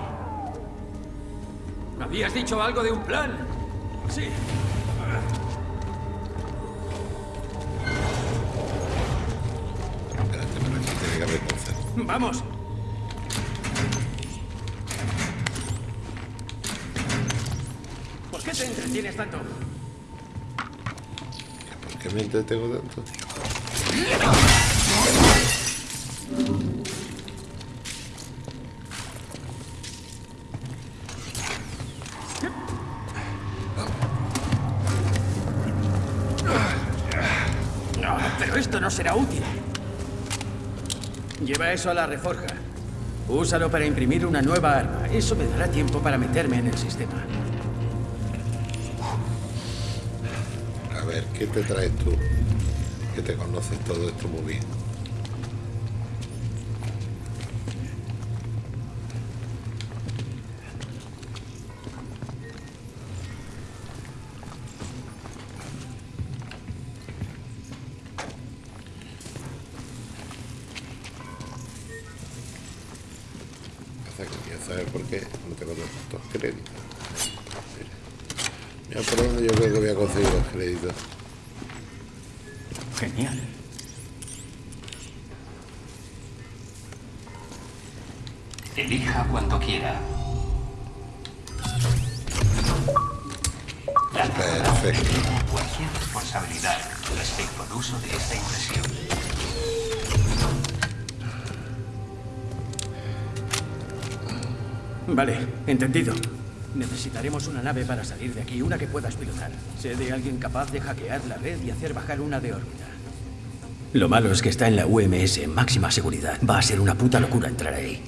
¿Habías dicho algo de un plan? Sí. ¡Vamos! ¿Por qué te entretienes tanto? ¿Por qué me entretengo tanto? No, Eso a la reforja. Úsalo para imprimir una nueva arma. Eso me dará tiempo para meterme en el sistema. A ver, ¿qué te traes tú? Que te conoces todo esto muy bien. Aquí, una que puedas pilotar. Sé de alguien capaz de hackear la red y hacer bajar una de órbita. Lo malo es que está en la UMS en máxima seguridad. Va a ser una puta locura entrar ahí.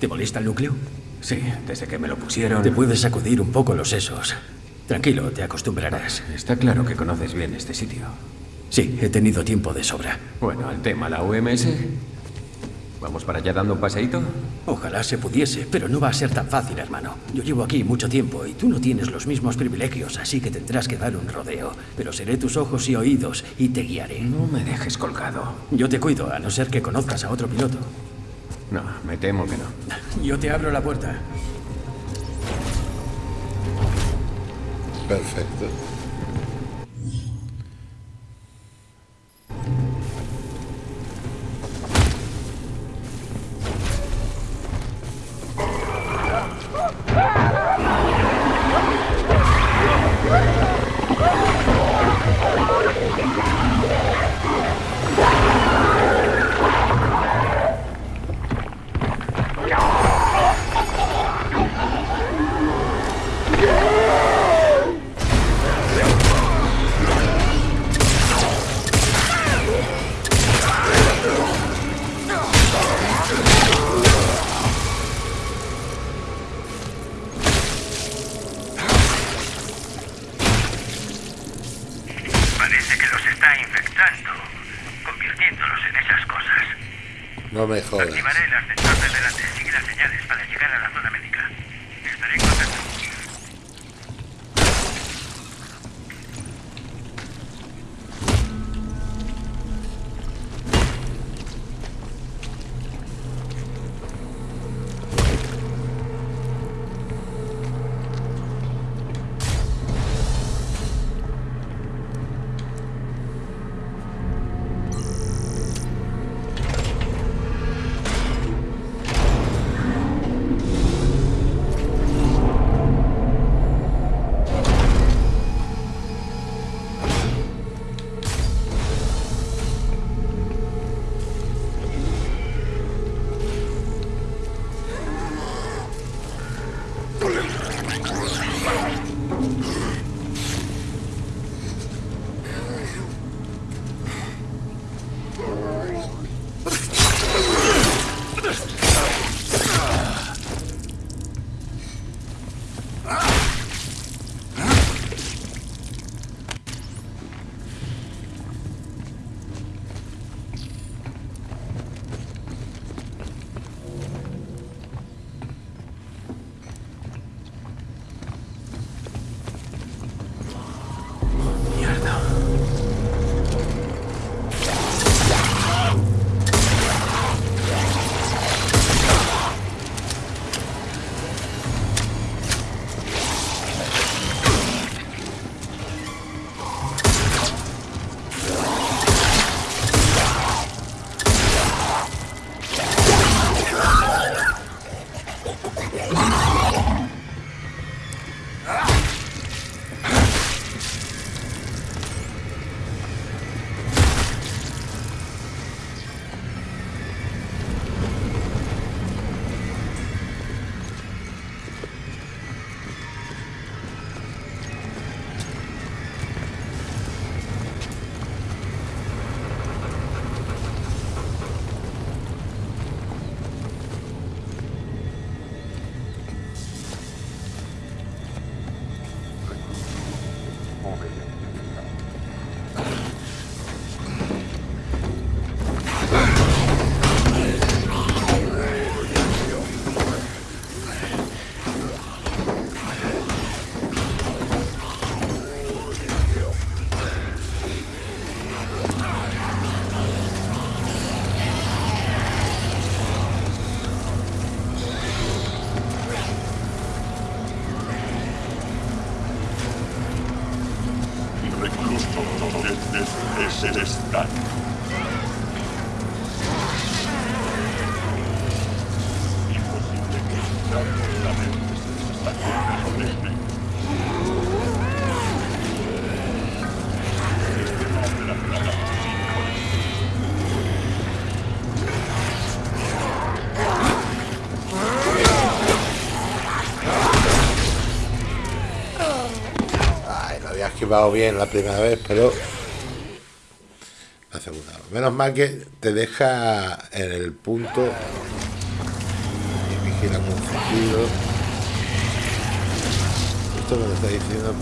¿Te molesta el núcleo? Sí, desde que me lo pusieron. Te puedes sacudir un poco los sesos. Tranquilo, te acostumbrarás. Está claro que conoces bien este sitio. Sí, he tenido tiempo de sobra. Bueno, al tema, la UMS. ¿Vamos para allá dando un paseíto? Ojalá se pudiese, pero no va a ser tan fácil, hermano. Yo llevo aquí mucho tiempo y tú no tienes los mismos privilegios, así que tendrás que dar un rodeo. Pero seré tus ojos y oídos y te guiaré. No me dejes colgado. Yo te cuido, a no ser que conozcas a otro piloto. No, me temo que no. Yo te abro la puerta. Perfecto. Ay, lo había esquivado bien la primera vez, pero. Menos mal que te deja en el punto y vigila confundido. Esto me lo está diciendo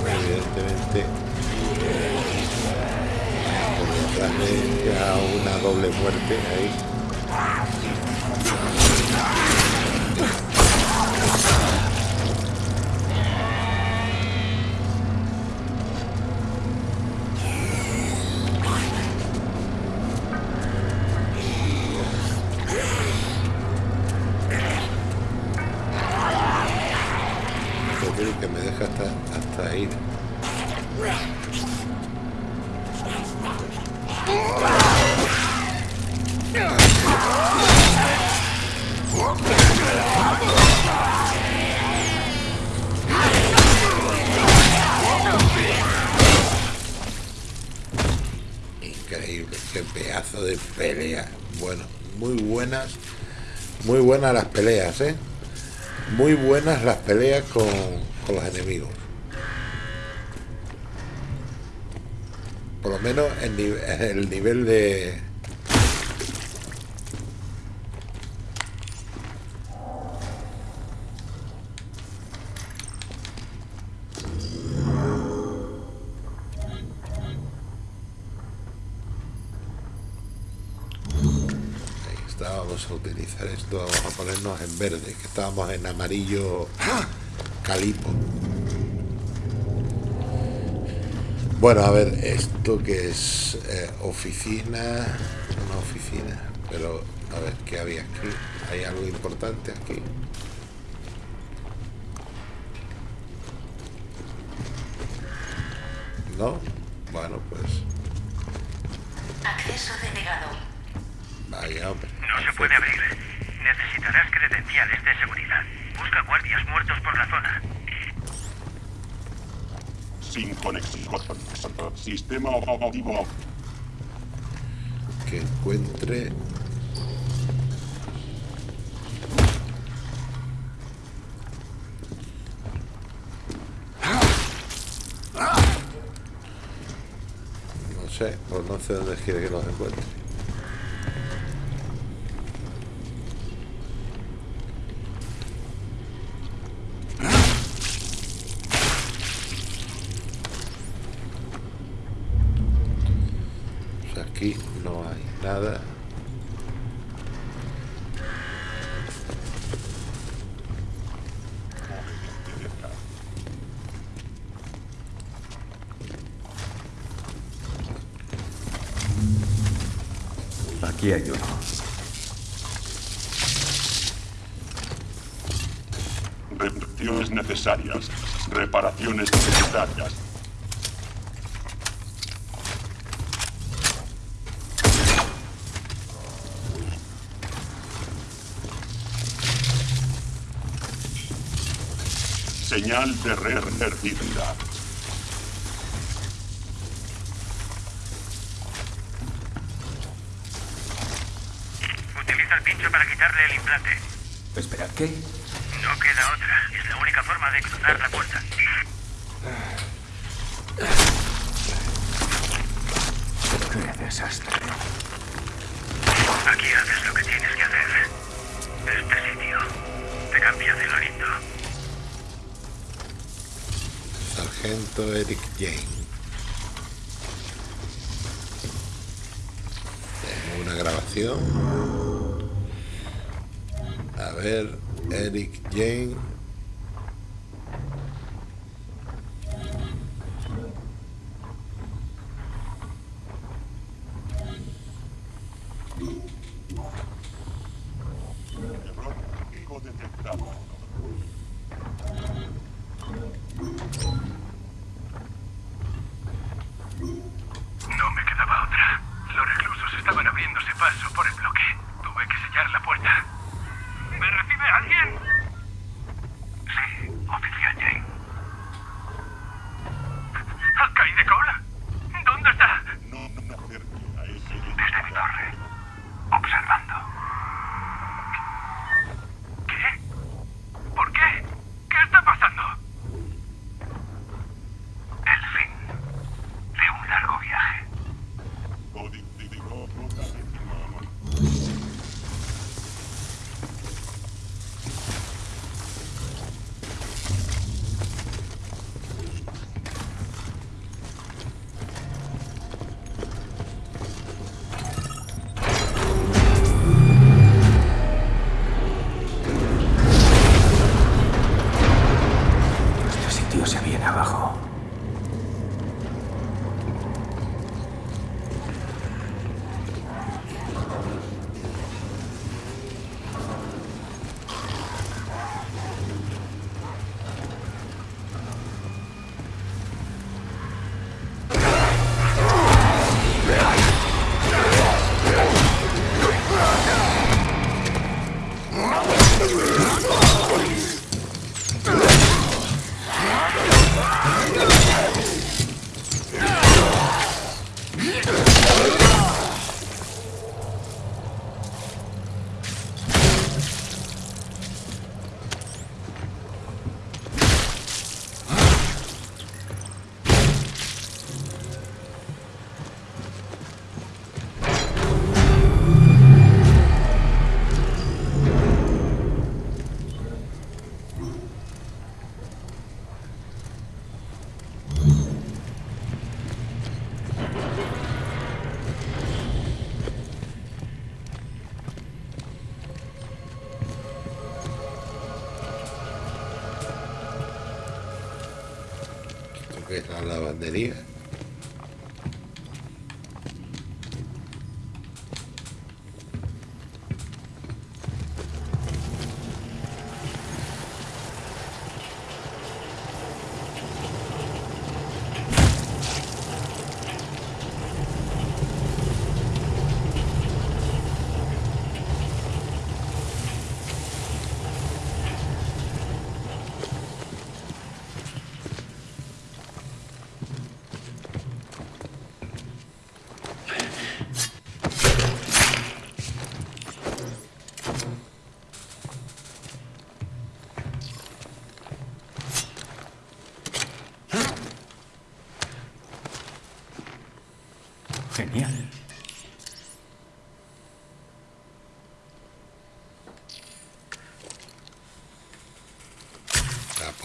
evidentemente por ya una doble muerte ahí. Las peleas, ¿eh? Muy buenas las peleas con, con los enemigos. Por lo menos el, el nivel de... ponernos en verde, que estábamos en amarillo calipo. Bueno, a ver, esto que es eh, oficina, una oficina, pero a ver, ¿qué había aquí? ¿Hay algo importante aquí? ¿No? Bueno, pues Acceso denegado. vaya, hombre. No se puede abrir. Necesitarás credenciales de seguridad. Busca guardias muertos por la zona. Sin conexión. Sistema operativo. que encuentre no sé, pues no sé dónde quiere que los encuentre aquí no hay nada Aquí hay uno. Reparaciones necesarias. Reparaciones necesarias. Señal de red perdida. Utiliza el pincho para quitarle el implante. Espera, ¿qué? No queda otra. Es la única forma de cruzar la puerta. game. Oh, my God.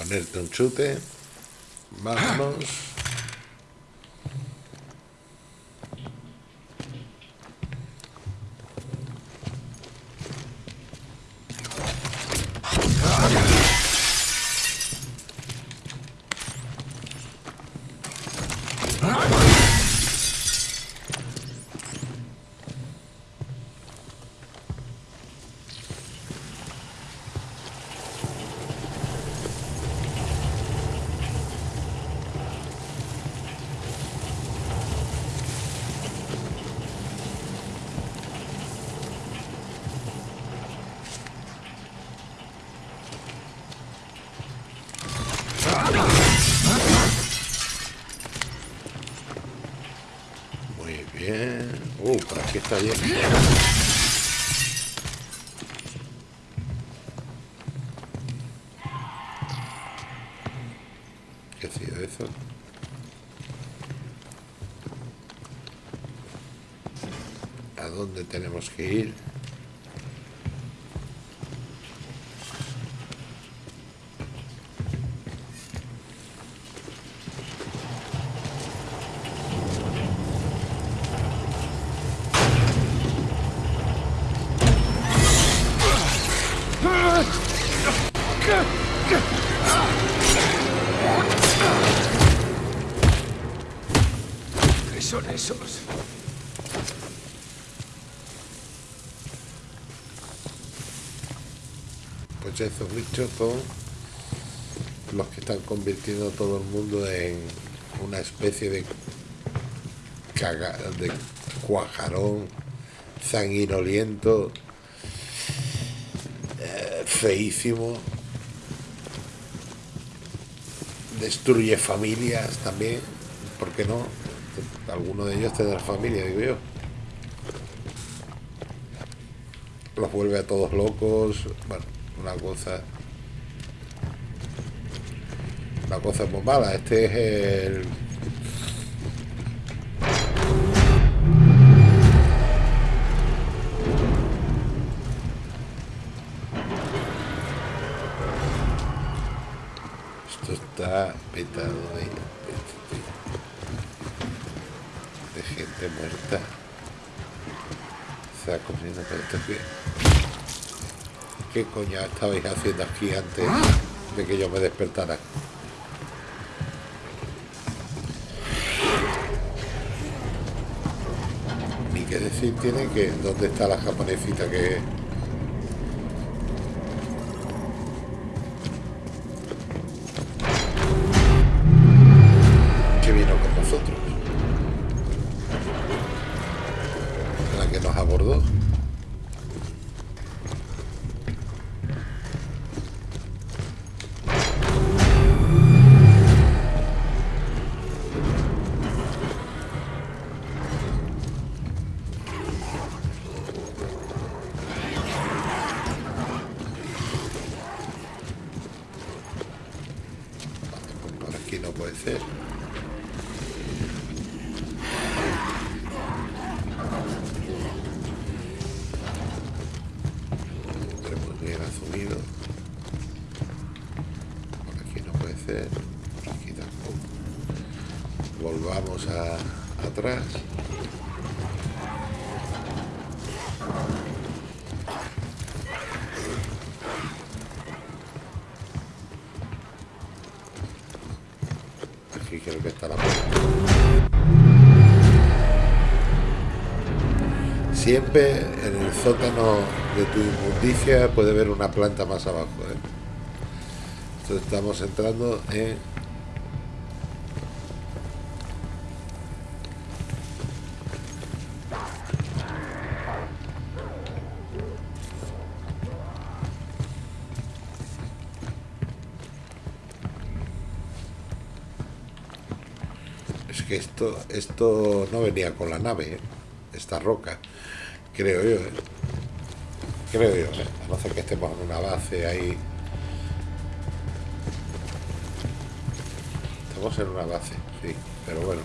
meterte un chute. Vamos. dónde tenemos que ir. Son esos? rechazos bichos son los que están convirtiendo a todo el mundo en una especie de, caga, de cuajarón sanguinoliento, eh, feísimo. Destruye familias también, ¿por qué no? Alguno de ellos tendrá familia, digo yo. Los vuelve a todos locos, bueno una cosa... Una cosa muy mala, este es el Esto está petado de, de gente muerta. Se ha comido todo esto que... ¿Qué coño estabais haciendo aquí antes de que yo me despertara? Ni qué decir tiene que dónde está la japonesita que que Siempre en el sótano de tu inmundicia puede haber una planta más abajo. ¿eh? Entonces estamos entrando en... Es que esto, esto no venía con la nave, ¿eh? esta roca, creo yo. ¿eh? Creo yo, ¿eh? a no ser que estemos en una base ahí. Estamos en una base, sí, pero bueno.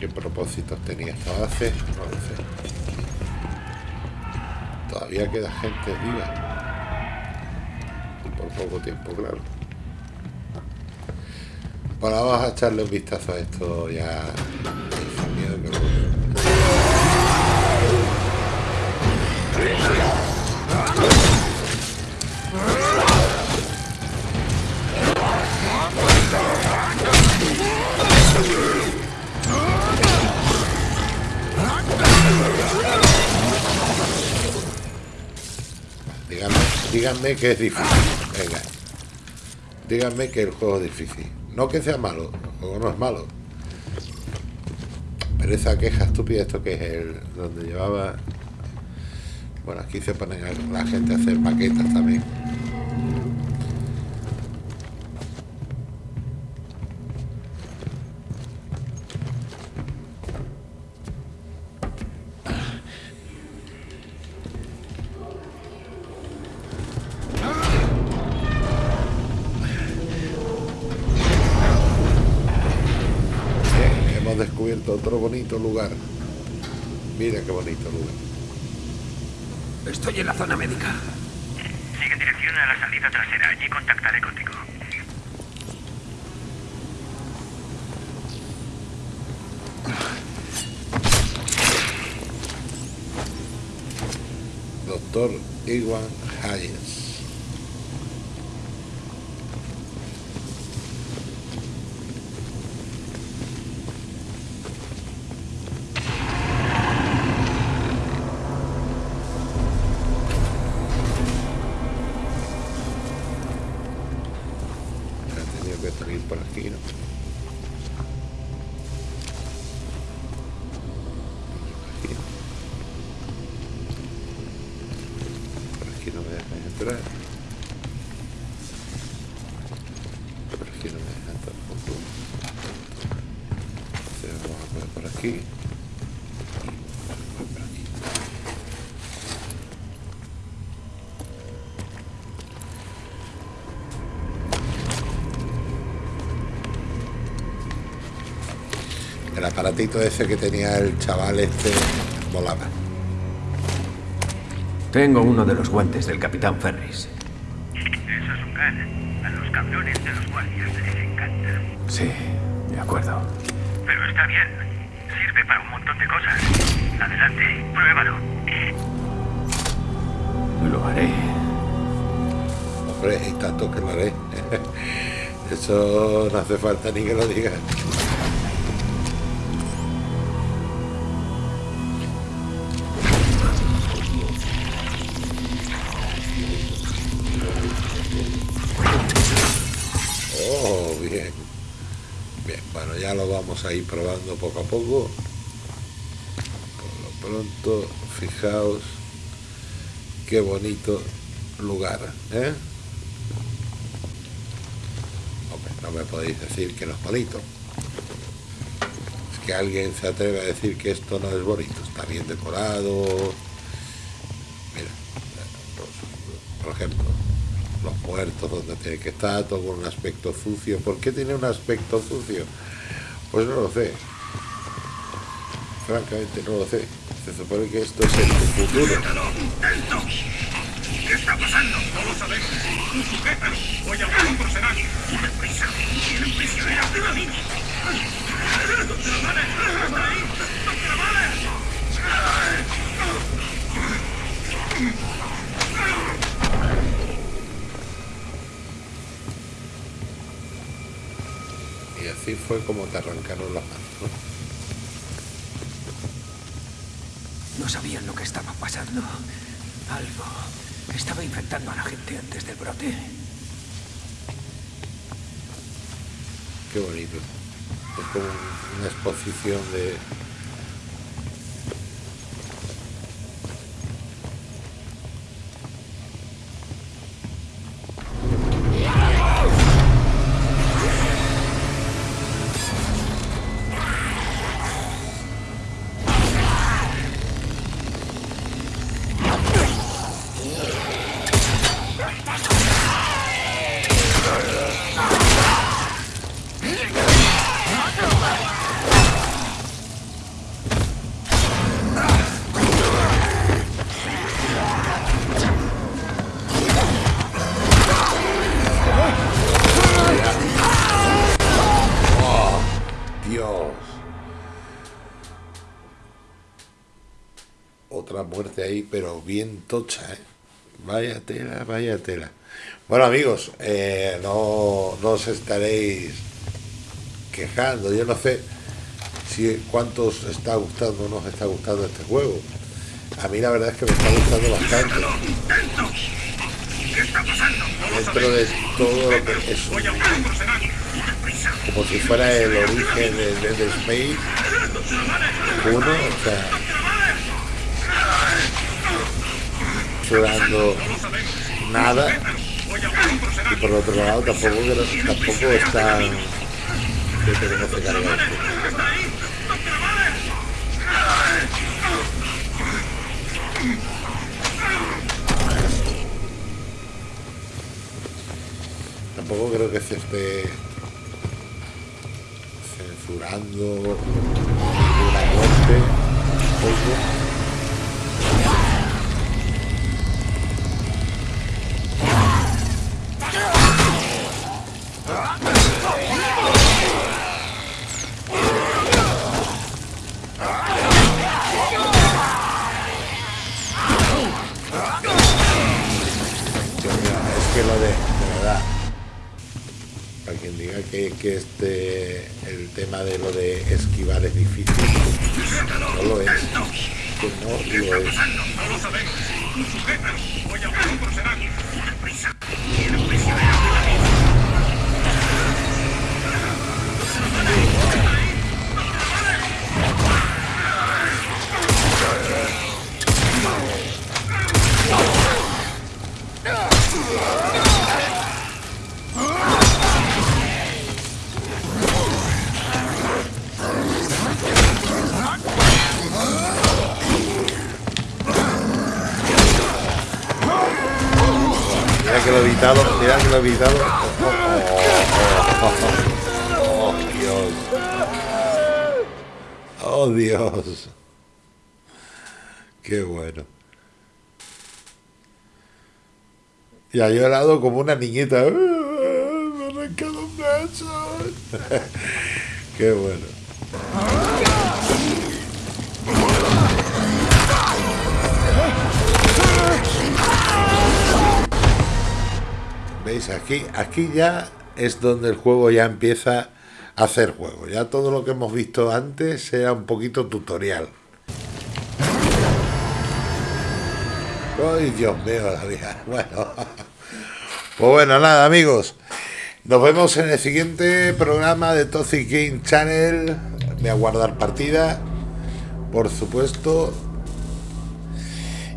¿Qué propósitos tenía esta base? No lo sé. Todavía queda gente viva por poco tiempo, claro. Ahora vamos a echarle un vistazo a esto ya. Díganme, díganme que es difícil. Venga. Díganme que el juego es difícil. No que sea malo, el juego no es malo. Pero esa queja estúpida, esto que es el donde llevaba. Bueno, aquí se ponen la gente a hacer maquetas también. Bonito lugar. Aparatito ese que tenía el chaval este volaba. Tengo uno de los guantes del Capitán Ferris. Eso es un gan. A los cabrones de los guardias les encanta. Sí, de acuerdo. Pero está bien. Sirve para un montón de cosas. Adelante, pruébalo. Lo haré. Hombre, y tanto que lo haré. Eso no hace falta ni que lo digas. Vamos a ir probando poco a poco. Por lo pronto, fijaos qué bonito lugar, ¿eh? Hombre, no me podéis decir que no es bonito. Es que alguien se atreve a decir que esto no es bonito. Está bien decorado. Mira, los- por ejemplo, los puertos donde tiene que estar, todo con un aspecto sucio. ¿Por qué tiene un aspecto sucio? Pues no lo sé. Francamente no lo sé. Se supone que esto es el futuro. ¿Qué está pasando? No lo sabemos. Voy a. Fue como te arrancaron las manos. ¿no? No sabían lo que estaba pasando. Algo estaba infectando a la gente antes del brote. Qué bonito. Es como una exposición de... bien tocha, ¿eh? Vaya tela, vaya tela. Bueno, amigos, eh, no, no os estaréis quejando. Yo no sé si cuántos os está gustando o no os está gustando este juego. A mí la verdad es que me está gustando bastante. Dentro de todo lo que es como si fuera el origen de Dead Space uno, o sea, sudando nada y por otro lado tampoco tampoco está que tenemos que cargar. Tampoco creo que se esté censurando ninguna muerte. Que, este, el tema de lo de esquivar es difícil, no lo es, que no lo es. Y ha llorado como una niñita. Me ha arrancado un brazo. Qué bueno. ¿Veis? Aquí, aquí ya es donde el juego ya empieza a hacer juego. Ya todo lo que hemos visto antes era un poquito tutorial. Ay, Dios mío, la vida. Bueno. Pues bueno, nada, amigos. Nos vemos en el siguiente programa de Toxic Game Channel. Voy a guardar partida, por supuesto.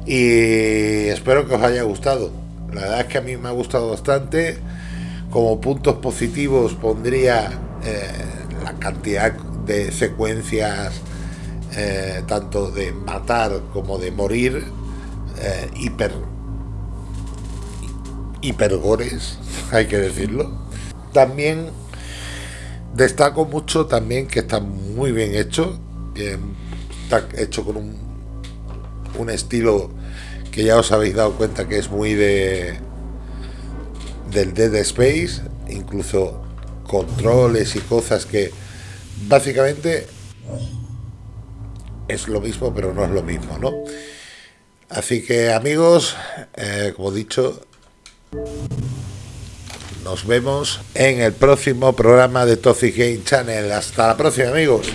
Y espero que os haya gustado. La verdad es que a mí me ha gustado bastante. Como puntos positivos pondría eh, la cantidad de secuencias, eh, tanto de matar como de morir, eh, hiper hipergores, hay que decirlo. También destaco mucho también que está muy bien hecho, está hecho con un, un estilo que ya os habéis dado cuenta que es muy de del Dead Space, incluso controles y cosas que básicamente es lo mismo, pero no es lo mismo, ¿no? Así que amigos, eh, como dicho, nos vemos en el próximo programa de Toxic Game Channel. Hasta la próxima, amigos.